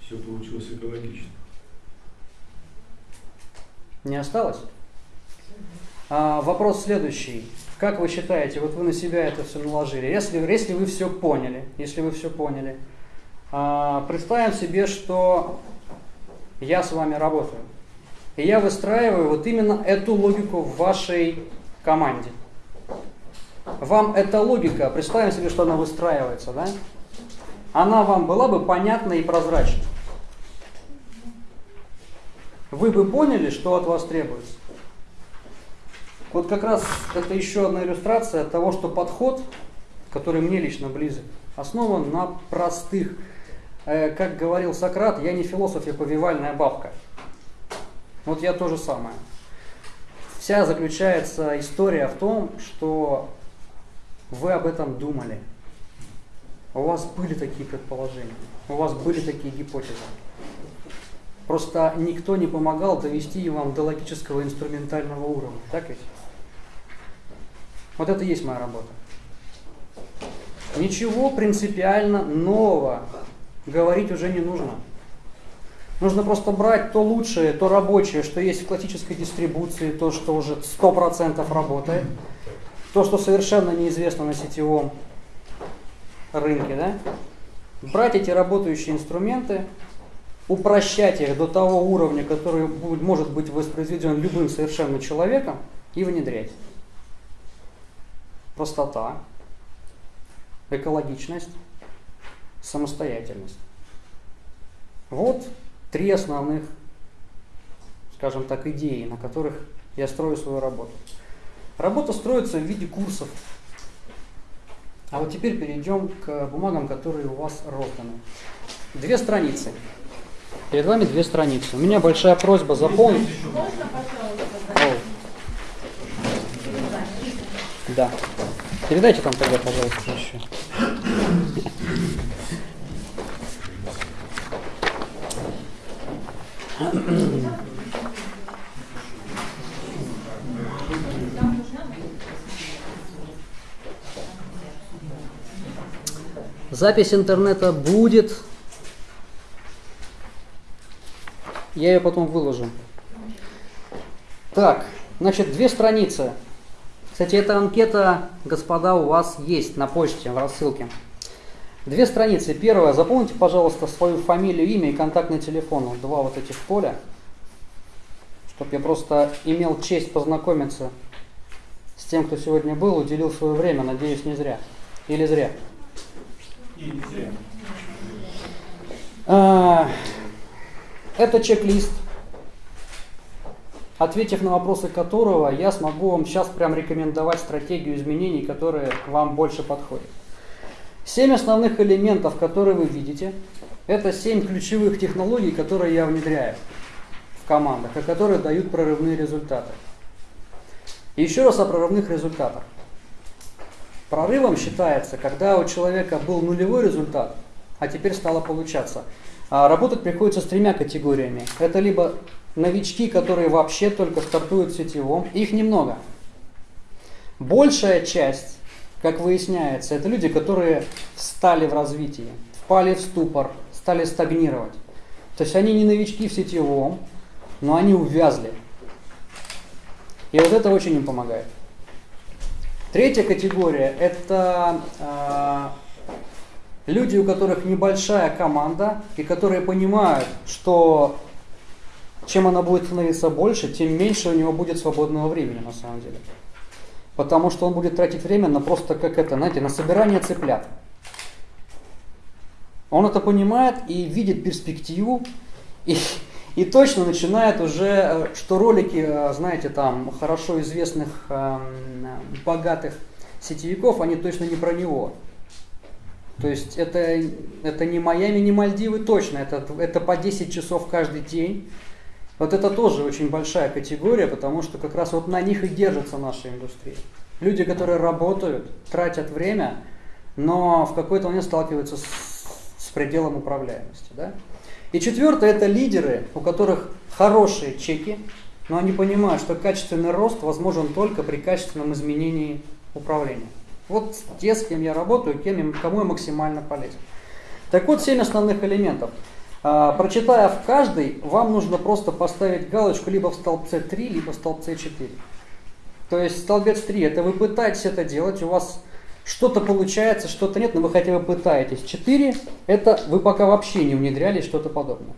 Все получилось экологично. Не осталось? А, вопрос следующий. Как вы считаете, вот вы на себя это все наложили, если, если вы все поняли, если вы все поняли, а, представим себе, что я с вами работаю, и я выстраиваю вот именно эту логику в вашей команде. Вам эта логика, представим себе, что она выстраивается, да? Она вам была бы понятна и прозрачна вы бы поняли, что от вас требуется. Вот как раз это еще одна иллюстрация того, что подход, который мне лично близок, основан на простых. Э, как говорил Сократ, я не философ, я повивальная бабка. Вот я то же самое. Вся заключается история в том, что вы об этом думали. У вас были такие предположения, у вас были такие гипотезы. Просто никто не помогал довести вам до логического инструментального уровня. Так ведь? Вот это и есть моя работа. Ничего принципиально нового говорить уже не нужно. Нужно просто брать то лучшее, то рабочее, что есть в классической дистрибуции, то, что уже 100% работает, то, что совершенно неизвестно на сетевом рынке. Да? Брать эти работающие инструменты, упрощать их до того уровня, который может быть воспроизведен любым совершенно человеком, и внедрять. Простота, экологичность, самостоятельность. Вот три основных, скажем так, идеи, на которых я строю свою работу. Работа строится в виде курсов. А вот теперь перейдем к бумагам, которые у вас розданы. две страницы. Перед вами две страницы. У меня большая просьба заполнить. Можно, пожалуйста, О, да. Передайте там тогда, пожалуйста, еще. Запись интернета будет. Я ее потом выложу. Так, значит, две страницы. Кстати, эта анкета, господа, у вас есть на почте в рассылке. Две страницы. Первая. Запомните, пожалуйста, свою фамилию, имя и контактный телефон. Вот два вот этих поля. Чтобы я просто имел честь познакомиться с тем, кто сегодня был, уделил свое время. Надеюсь, не зря. Или зря. И не зря. А, Это чек-лист, ответив на вопросы которого, я смогу вам сейчас прям рекомендовать стратегию изменений, которые вам больше подходят. Семь основных элементов, которые вы видите, это семь ключевых технологий, которые я внедряю в командах, и которые дают прорывные результаты. И еще раз о прорывных результатах. Прорывом считается, когда у человека был нулевой результат, а теперь стало получаться. А работать приходится с тремя категориями. Это либо новички, которые вообще только стартуют в сетевом, их немного. Большая часть, как выясняется, это люди, которые встали в развитии, впали в ступор, стали стагнировать. То есть они не новички в сетевом, но они увязли. И вот это очень им помогает. Третья категория – это э, люди, у которых небольшая команда, и которые понимают, что чем она будет становиться больше, тем меньше у него будет свободного времени на самом деле. Потому что он будет тратить время на просто как это, знаете, на собирание цыплят. Он это понимает и видит перспективу, и, и точно начинает уже, э, что ролики, э, знаете, там хорошо известных э, богатых сетевиков, они точно не про него. То есть это, это не Майами, не Мальдивы точно, это, это по 10 часов каждый день. Вот это тоже очень большая категория, потому что как раз вот на них и держится наша индустрия. Люди, которые работают, тратят время, но в какой-то момент сталкиваются с, с пределом управляемости. Да? И четвертое это лидеры, у которых хорошие чеки, но они понимают, что качественный рост возможен только при качественном изменении управления. Вот те, с кем я работаю, кем, кому я максимально полезен. Так вот, семь основных элементов. А, прочитая в каждый, вам нужно просто поставить галочку либо в столбце 3, либо в столбце 4. То есть столбец 3 это вы пытаетесь это делать, у вас что-то получается, что-то нет, но вы хотя бы пытаетесь. 4 это вы пока вообще не внедряли что-то подобное.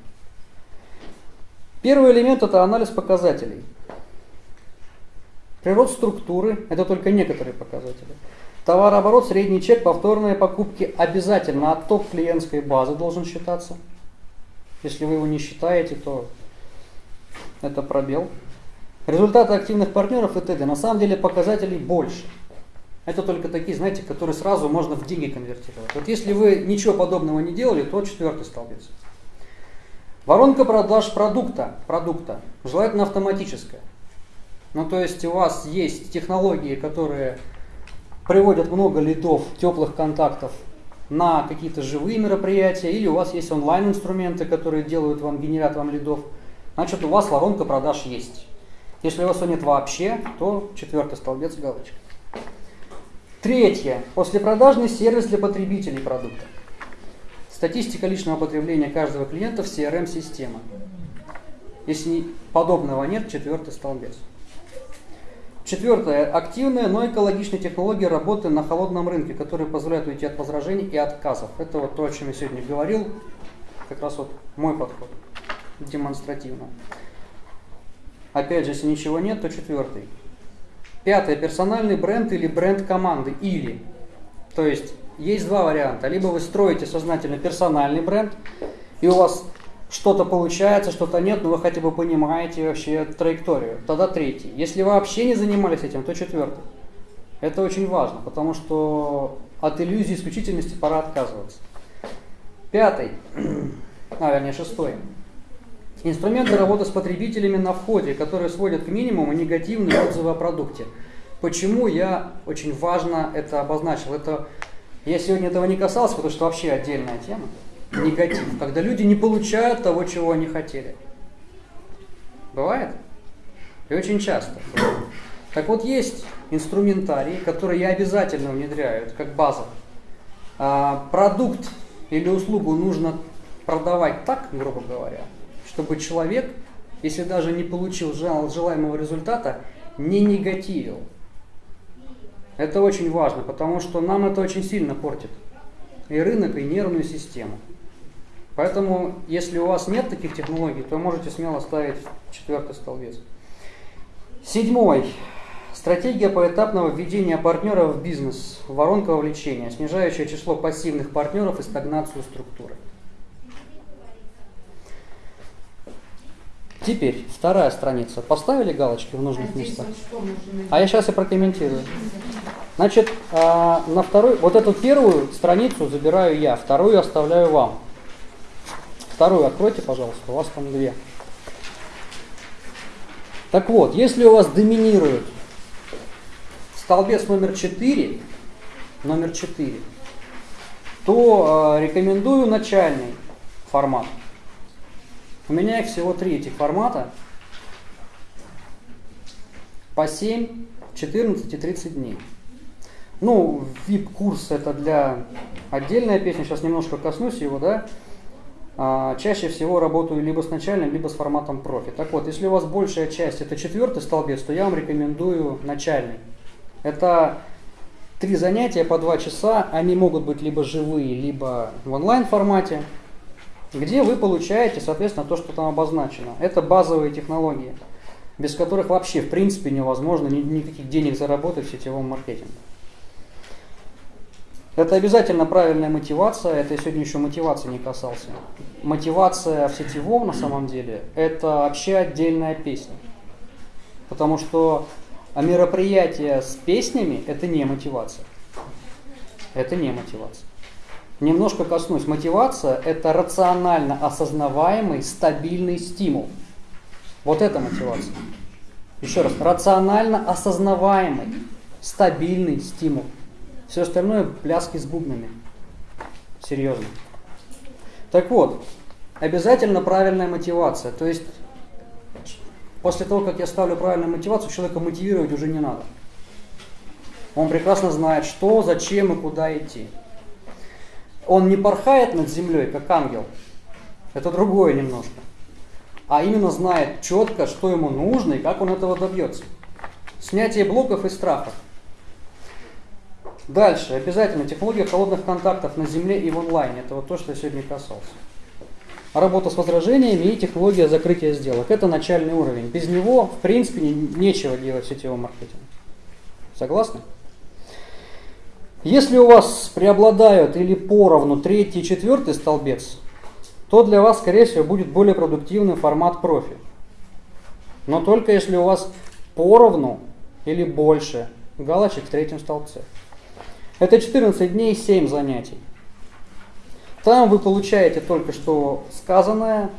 Первый элемент это анализ показателей. Природ структуры это только некоторые показатели. Товарооборот, средний чек, повторные покупки обязательно отток клиентской базы должен считаться. Если вы его не считаете, то это пробел. Результаты активных партнеров и т.д. На самом деле показателей больше. Это только такие, знаете, которые сразу можно в деньги конвертировать. Вот если вы ничего подобного не делали, то четвертый столбец. Воронка продаж продукта, продукта, желательно автоматическая. Ну, то есть у вас есть технологии, которые приводят много лидов, теплых контактов на какие-то живые мероприятия, или у вас есть онлайн-инструменты, которые делают вам, генерят вам лидов, значит у вас воронка продаж есть. Если у вас ее нет вообще, то четвертый столбец галочка. Третье. Послепродажный сервис для потребителей продукта. Статистика личного потребления каждого клиента в CRM-система. Если подобного нет, четвертый столбец. Четвертое. Активная, но экологичная технология работы на холодном рынке, которая позволяет уйти от возражений и отказов. Это вот то, о чем я сегодня говорил. Как раз вот мой подход. Демонстративно. Опять же, если ничего нет, то четвертый. Пятое. Персональный бренд или бренд команды. Или. То есть, есть два варианта. Либо вы строите сознательно персональный бренд, и у вас что-то получается, что-то нет, но вы хотя бы понимаете вообще траекторию. Тогда третий. Если вы вообще не занимались этим, то четвертый. Это очень важно, потому что от иллюзии исключительности пора отказываться. Пятый, [CLEARS THROAT] вернее шестой. Инструменты работы с потребителями на входе, которые сводят к минимуму негативные отзывы о продукте. Почему я очень важно это обозначил? Это я сегодня этого не касался, потому что вообще отдельная тема. Негатив, когда люди не получают того, чего они хотели. Бывает? И очень часто. Так вот, есть инструментарий, который я обязательно внедряю, это как база. А, продукт или услугу нужно продавать так, грубо говоря, чтобы человек, если даже не получил желаемого результата, не негативил. Это очень важно, потому что нам это очень сильно портит и рынок, и нервную систему. Поэтому, если у вас нет таких технологий, то можете смело ставить четвертый столбец. Седьмой. Стратегия поэтапного введения партнеров в бизнес. Воронка вовлечения, снижающая число пассивных партнеров и стагнацию структуры. Теперь вторая страница. Поставили галочки в нужных А местах? А я сейчас и прокомментирую. Значит, а, на второй, вот эту первую страницу забираю я, вторую оставляю вам. Вторую откройте, пожалуйста, у вас там две. Так вот, если у вас доминирует столбец номер 4, номер 4, то э, рекомендую начальный формат. У меня их всего три этих формата. По 7, 14 и 30 дней. Ну, VIP-курс это для отдельная песня, сейчас немножко коснусь его, да. А, чаще всего работаю либо с начальным, либо с форматом профи. Так вот, если у вас большая часть это четвертый столбец, то я вам рекомендую начальный. Это три занятия по два часа, они могут быть либо живые, либо в онлайн формате, где вы получаете, соответственно, то, что там обозначено. Это базовые технологии, без которых вообще, в принципе, невозможно никаких денег заработать в сетевом маркетинге. Это обязательно правильная мотивация, это я сегодня еще мотивации не касался. Мотивация в сетевом на самом деле это вообще отдельная песня. Потому что мероприятие с песнями это не мотивация. Это не мотивация. Немножко коснусь. Мотивация это рационально осознаваемый стабильный стимул. Вот это мотивация. Еще раз, рационально осознаваемый стабильный стимул. Все остальное пляски с бубнами. Серьезно. Так вот, обязательно правильная мотивация. То есть, после того, как я ставлю правильную мотивацию, человека мотивировать уже не надо. Он прекрасно знает, что, зачем и куда идти. Он не порхает над землей, как ангел. Это другое немножко. А именно знает четко, что ему нужно и как он этого добьется. Снятие блоков и страхов. Дальше, обязательно, технология холодных контактов на земле и в онлайне. Это вот то, что я сегодня касался. Работа с возражениями и технология закрытия сделок. Это начальный уровень. Без него, в принципе, нечего делать в сетевом маркетинге. Согласны? Если у вас преобладают или поровну третий и четвертый столбец, то для вас, скорее всего, будет более продуктивный формат профи. Но только если у вас поровну или больше галочек в третьем столбце. Это 14 дней, 7 занятий. Там вы получаете только что сказанное,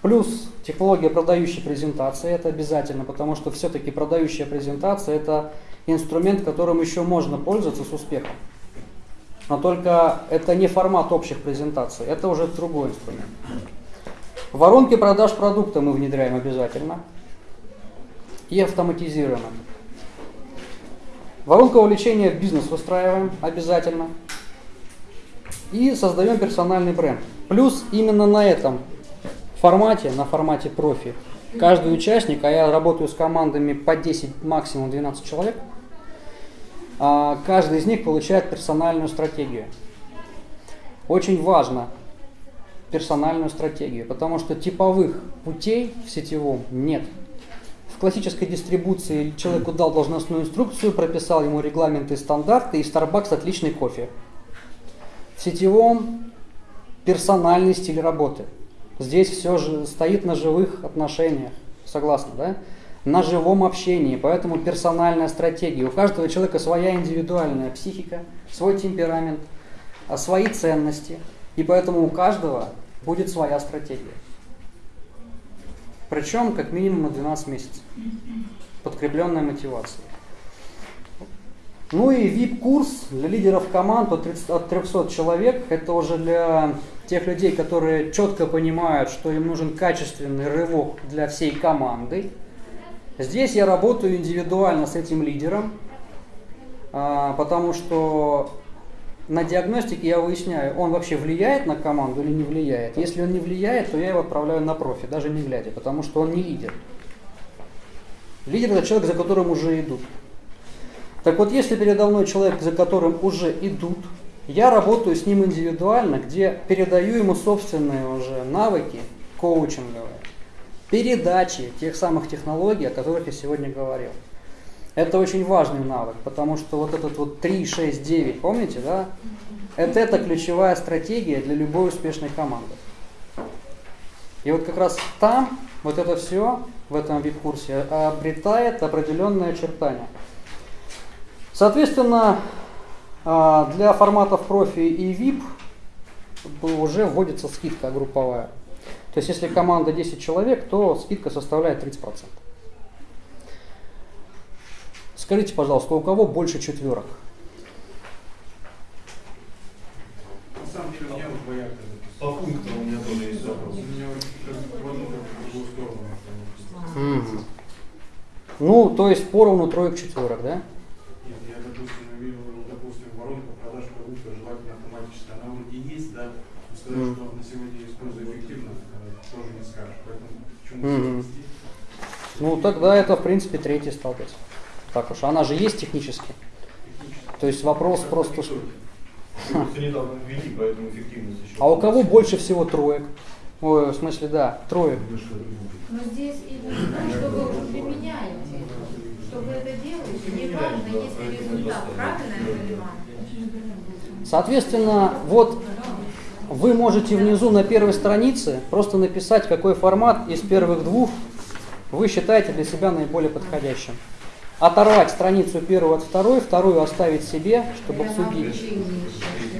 плюс технология продающей презентации, это обязательно, потому что все-таки продающая презентация это инструмент, которым еще можно пользоваться с успехом. Но только это не формат общих презентаций, это уже другой инструмент. Воронки продаж продукта мы внедряем обязательно и автоматизируем. Воронку вовлечения в бизнес выстраиваем обязательно. И создаем персональный бренд. Плюс именно на этом формате, на формате профи, каждый участник, а я работаю с командами по 10, максимум 12 человек, а, каждый из них получает персональную стратегию. Очень важно персональную стратегию, потому что типовых путей в сетевом нет классической дистрибуции человеку дал должностную инструкцию, прописал ему регламенты и стандарты, и Starbucks отличный кофе. В сетевом персональный стиль работы. Здесь все же стоит на живых отношениях. Согласны, да? На живом общении, поэтому персональная стратегия. У каждого человека своя индивидуальная психика, свой темперамент, а свои ценности. И поэтому у каждого будет своя стратегия. Причем как минимум на 12 месяцев. Подкрепленная мотивацией. Ну и VIP-курс для лидеров команд от, 30, от 300 человек. Это уже для тех людей, которые четко понимают, что им нужен качественный рывок для всей команды. Здесь я работаю индивидуально с этим лидером, а, потому что на диагностике я выясняю, он вообще влияет на команду или не влияет. Если он не влияет, то я его отправляю на профи, даже не глядя, потому что он не лидер. Лидер это человек, за которым уже идут. Так вот, если передо мной человек, за которым уже идут, я работаю с ним индивидуально, где передаю ему собственные уже навыки коучинговые, передачи тех самых технологий, о которых я сегодня говорил. Это очень важный навык, потому что вот этот вот 3, 6, 9, помните, да? Это, это ключевая стратегия для любой успешной команды. И вот как раз там вот это все в этом вип-курсе обретает определенные очертания. Соответственно, а, для форматов профи и VIP уже вводится скидка групповая. То есть если команда 10 человек, то скидка составляет 30%. Скажите, пожалуйста, у кого больше четверок? На самом деле, у меня вот двояко По пунктам у меня тоже есть вопрос. У меня в одну, в другую сторону. Ну, то есть поровну троек четверок, да? Нет, я, допустим, увидел, ну, допустим, воронку продаж продукта желательно автоматически. Она вроде есть, да, но сказать, Мгм. что на сегодня использую эффективно, тоже не скажешь. Поэтому почему Мгм. вести? Ну, тогда это, в принципе, третий столбец. Так уж, она же есть технически. То есть вопрос просто, ввели. А у кого больше всего троек? Ой, в смысле, да, троек. Но здесь именно то, что вы уже применяете, что вы это делаете, не важно, есть ли результат, правильно я понимаю? Соответственно, вот вы можете внизу на первой странице просто написать, какой формат из первых двух вы считаете для себя наиболее подходящим. Оторвать страницу первую от второй, вторую оставить себе, чтобы обсудить,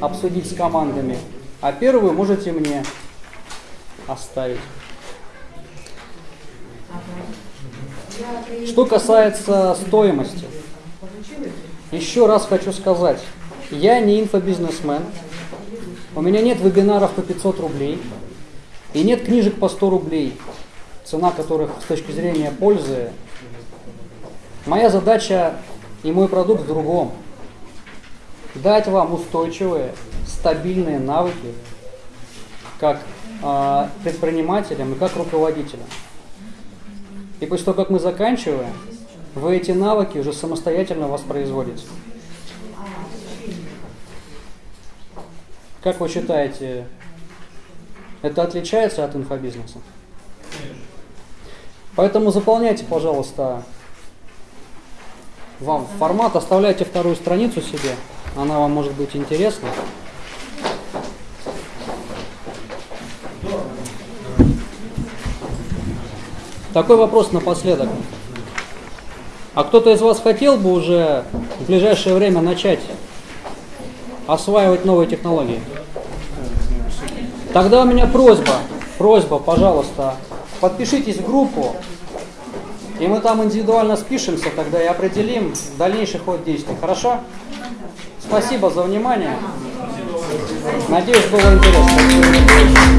обсудить с командами. А первую можете мне оставить. Что касается стоимости, еще раз хочу сказать, я не инфобизнесмен, у меня нет вебинаров по 500 рублей и нет книжек по 100 рублей, цена которых с точки зрения пользы. Моя задача и мой продукт в другом. Дать вам устойчивые, стабильные навыки как а, предпринимателям и как руководителям. И после того, как мы заканчиваем, вы эти навыки уже самостоятельно воспроизводите. Как вы считаете, это отличается от инфобизнеса? Поэтому заполняйте, пожалуйста, вам формат, оставляйте вторую страницу себе, она вам может быть интересна. Такой вопрос напоследок. А кто-то из вас хотел бы уже в ближайшее время начать осваивать новые технологии? Тогда у меня просьба, просьба, пожалуйста, подпишитесь в группу, и мы там индивидуально спишемся тогда и определим дальнейший ход действий. Хорошо? Спасибо за внимание. Надеюсь, было интересно.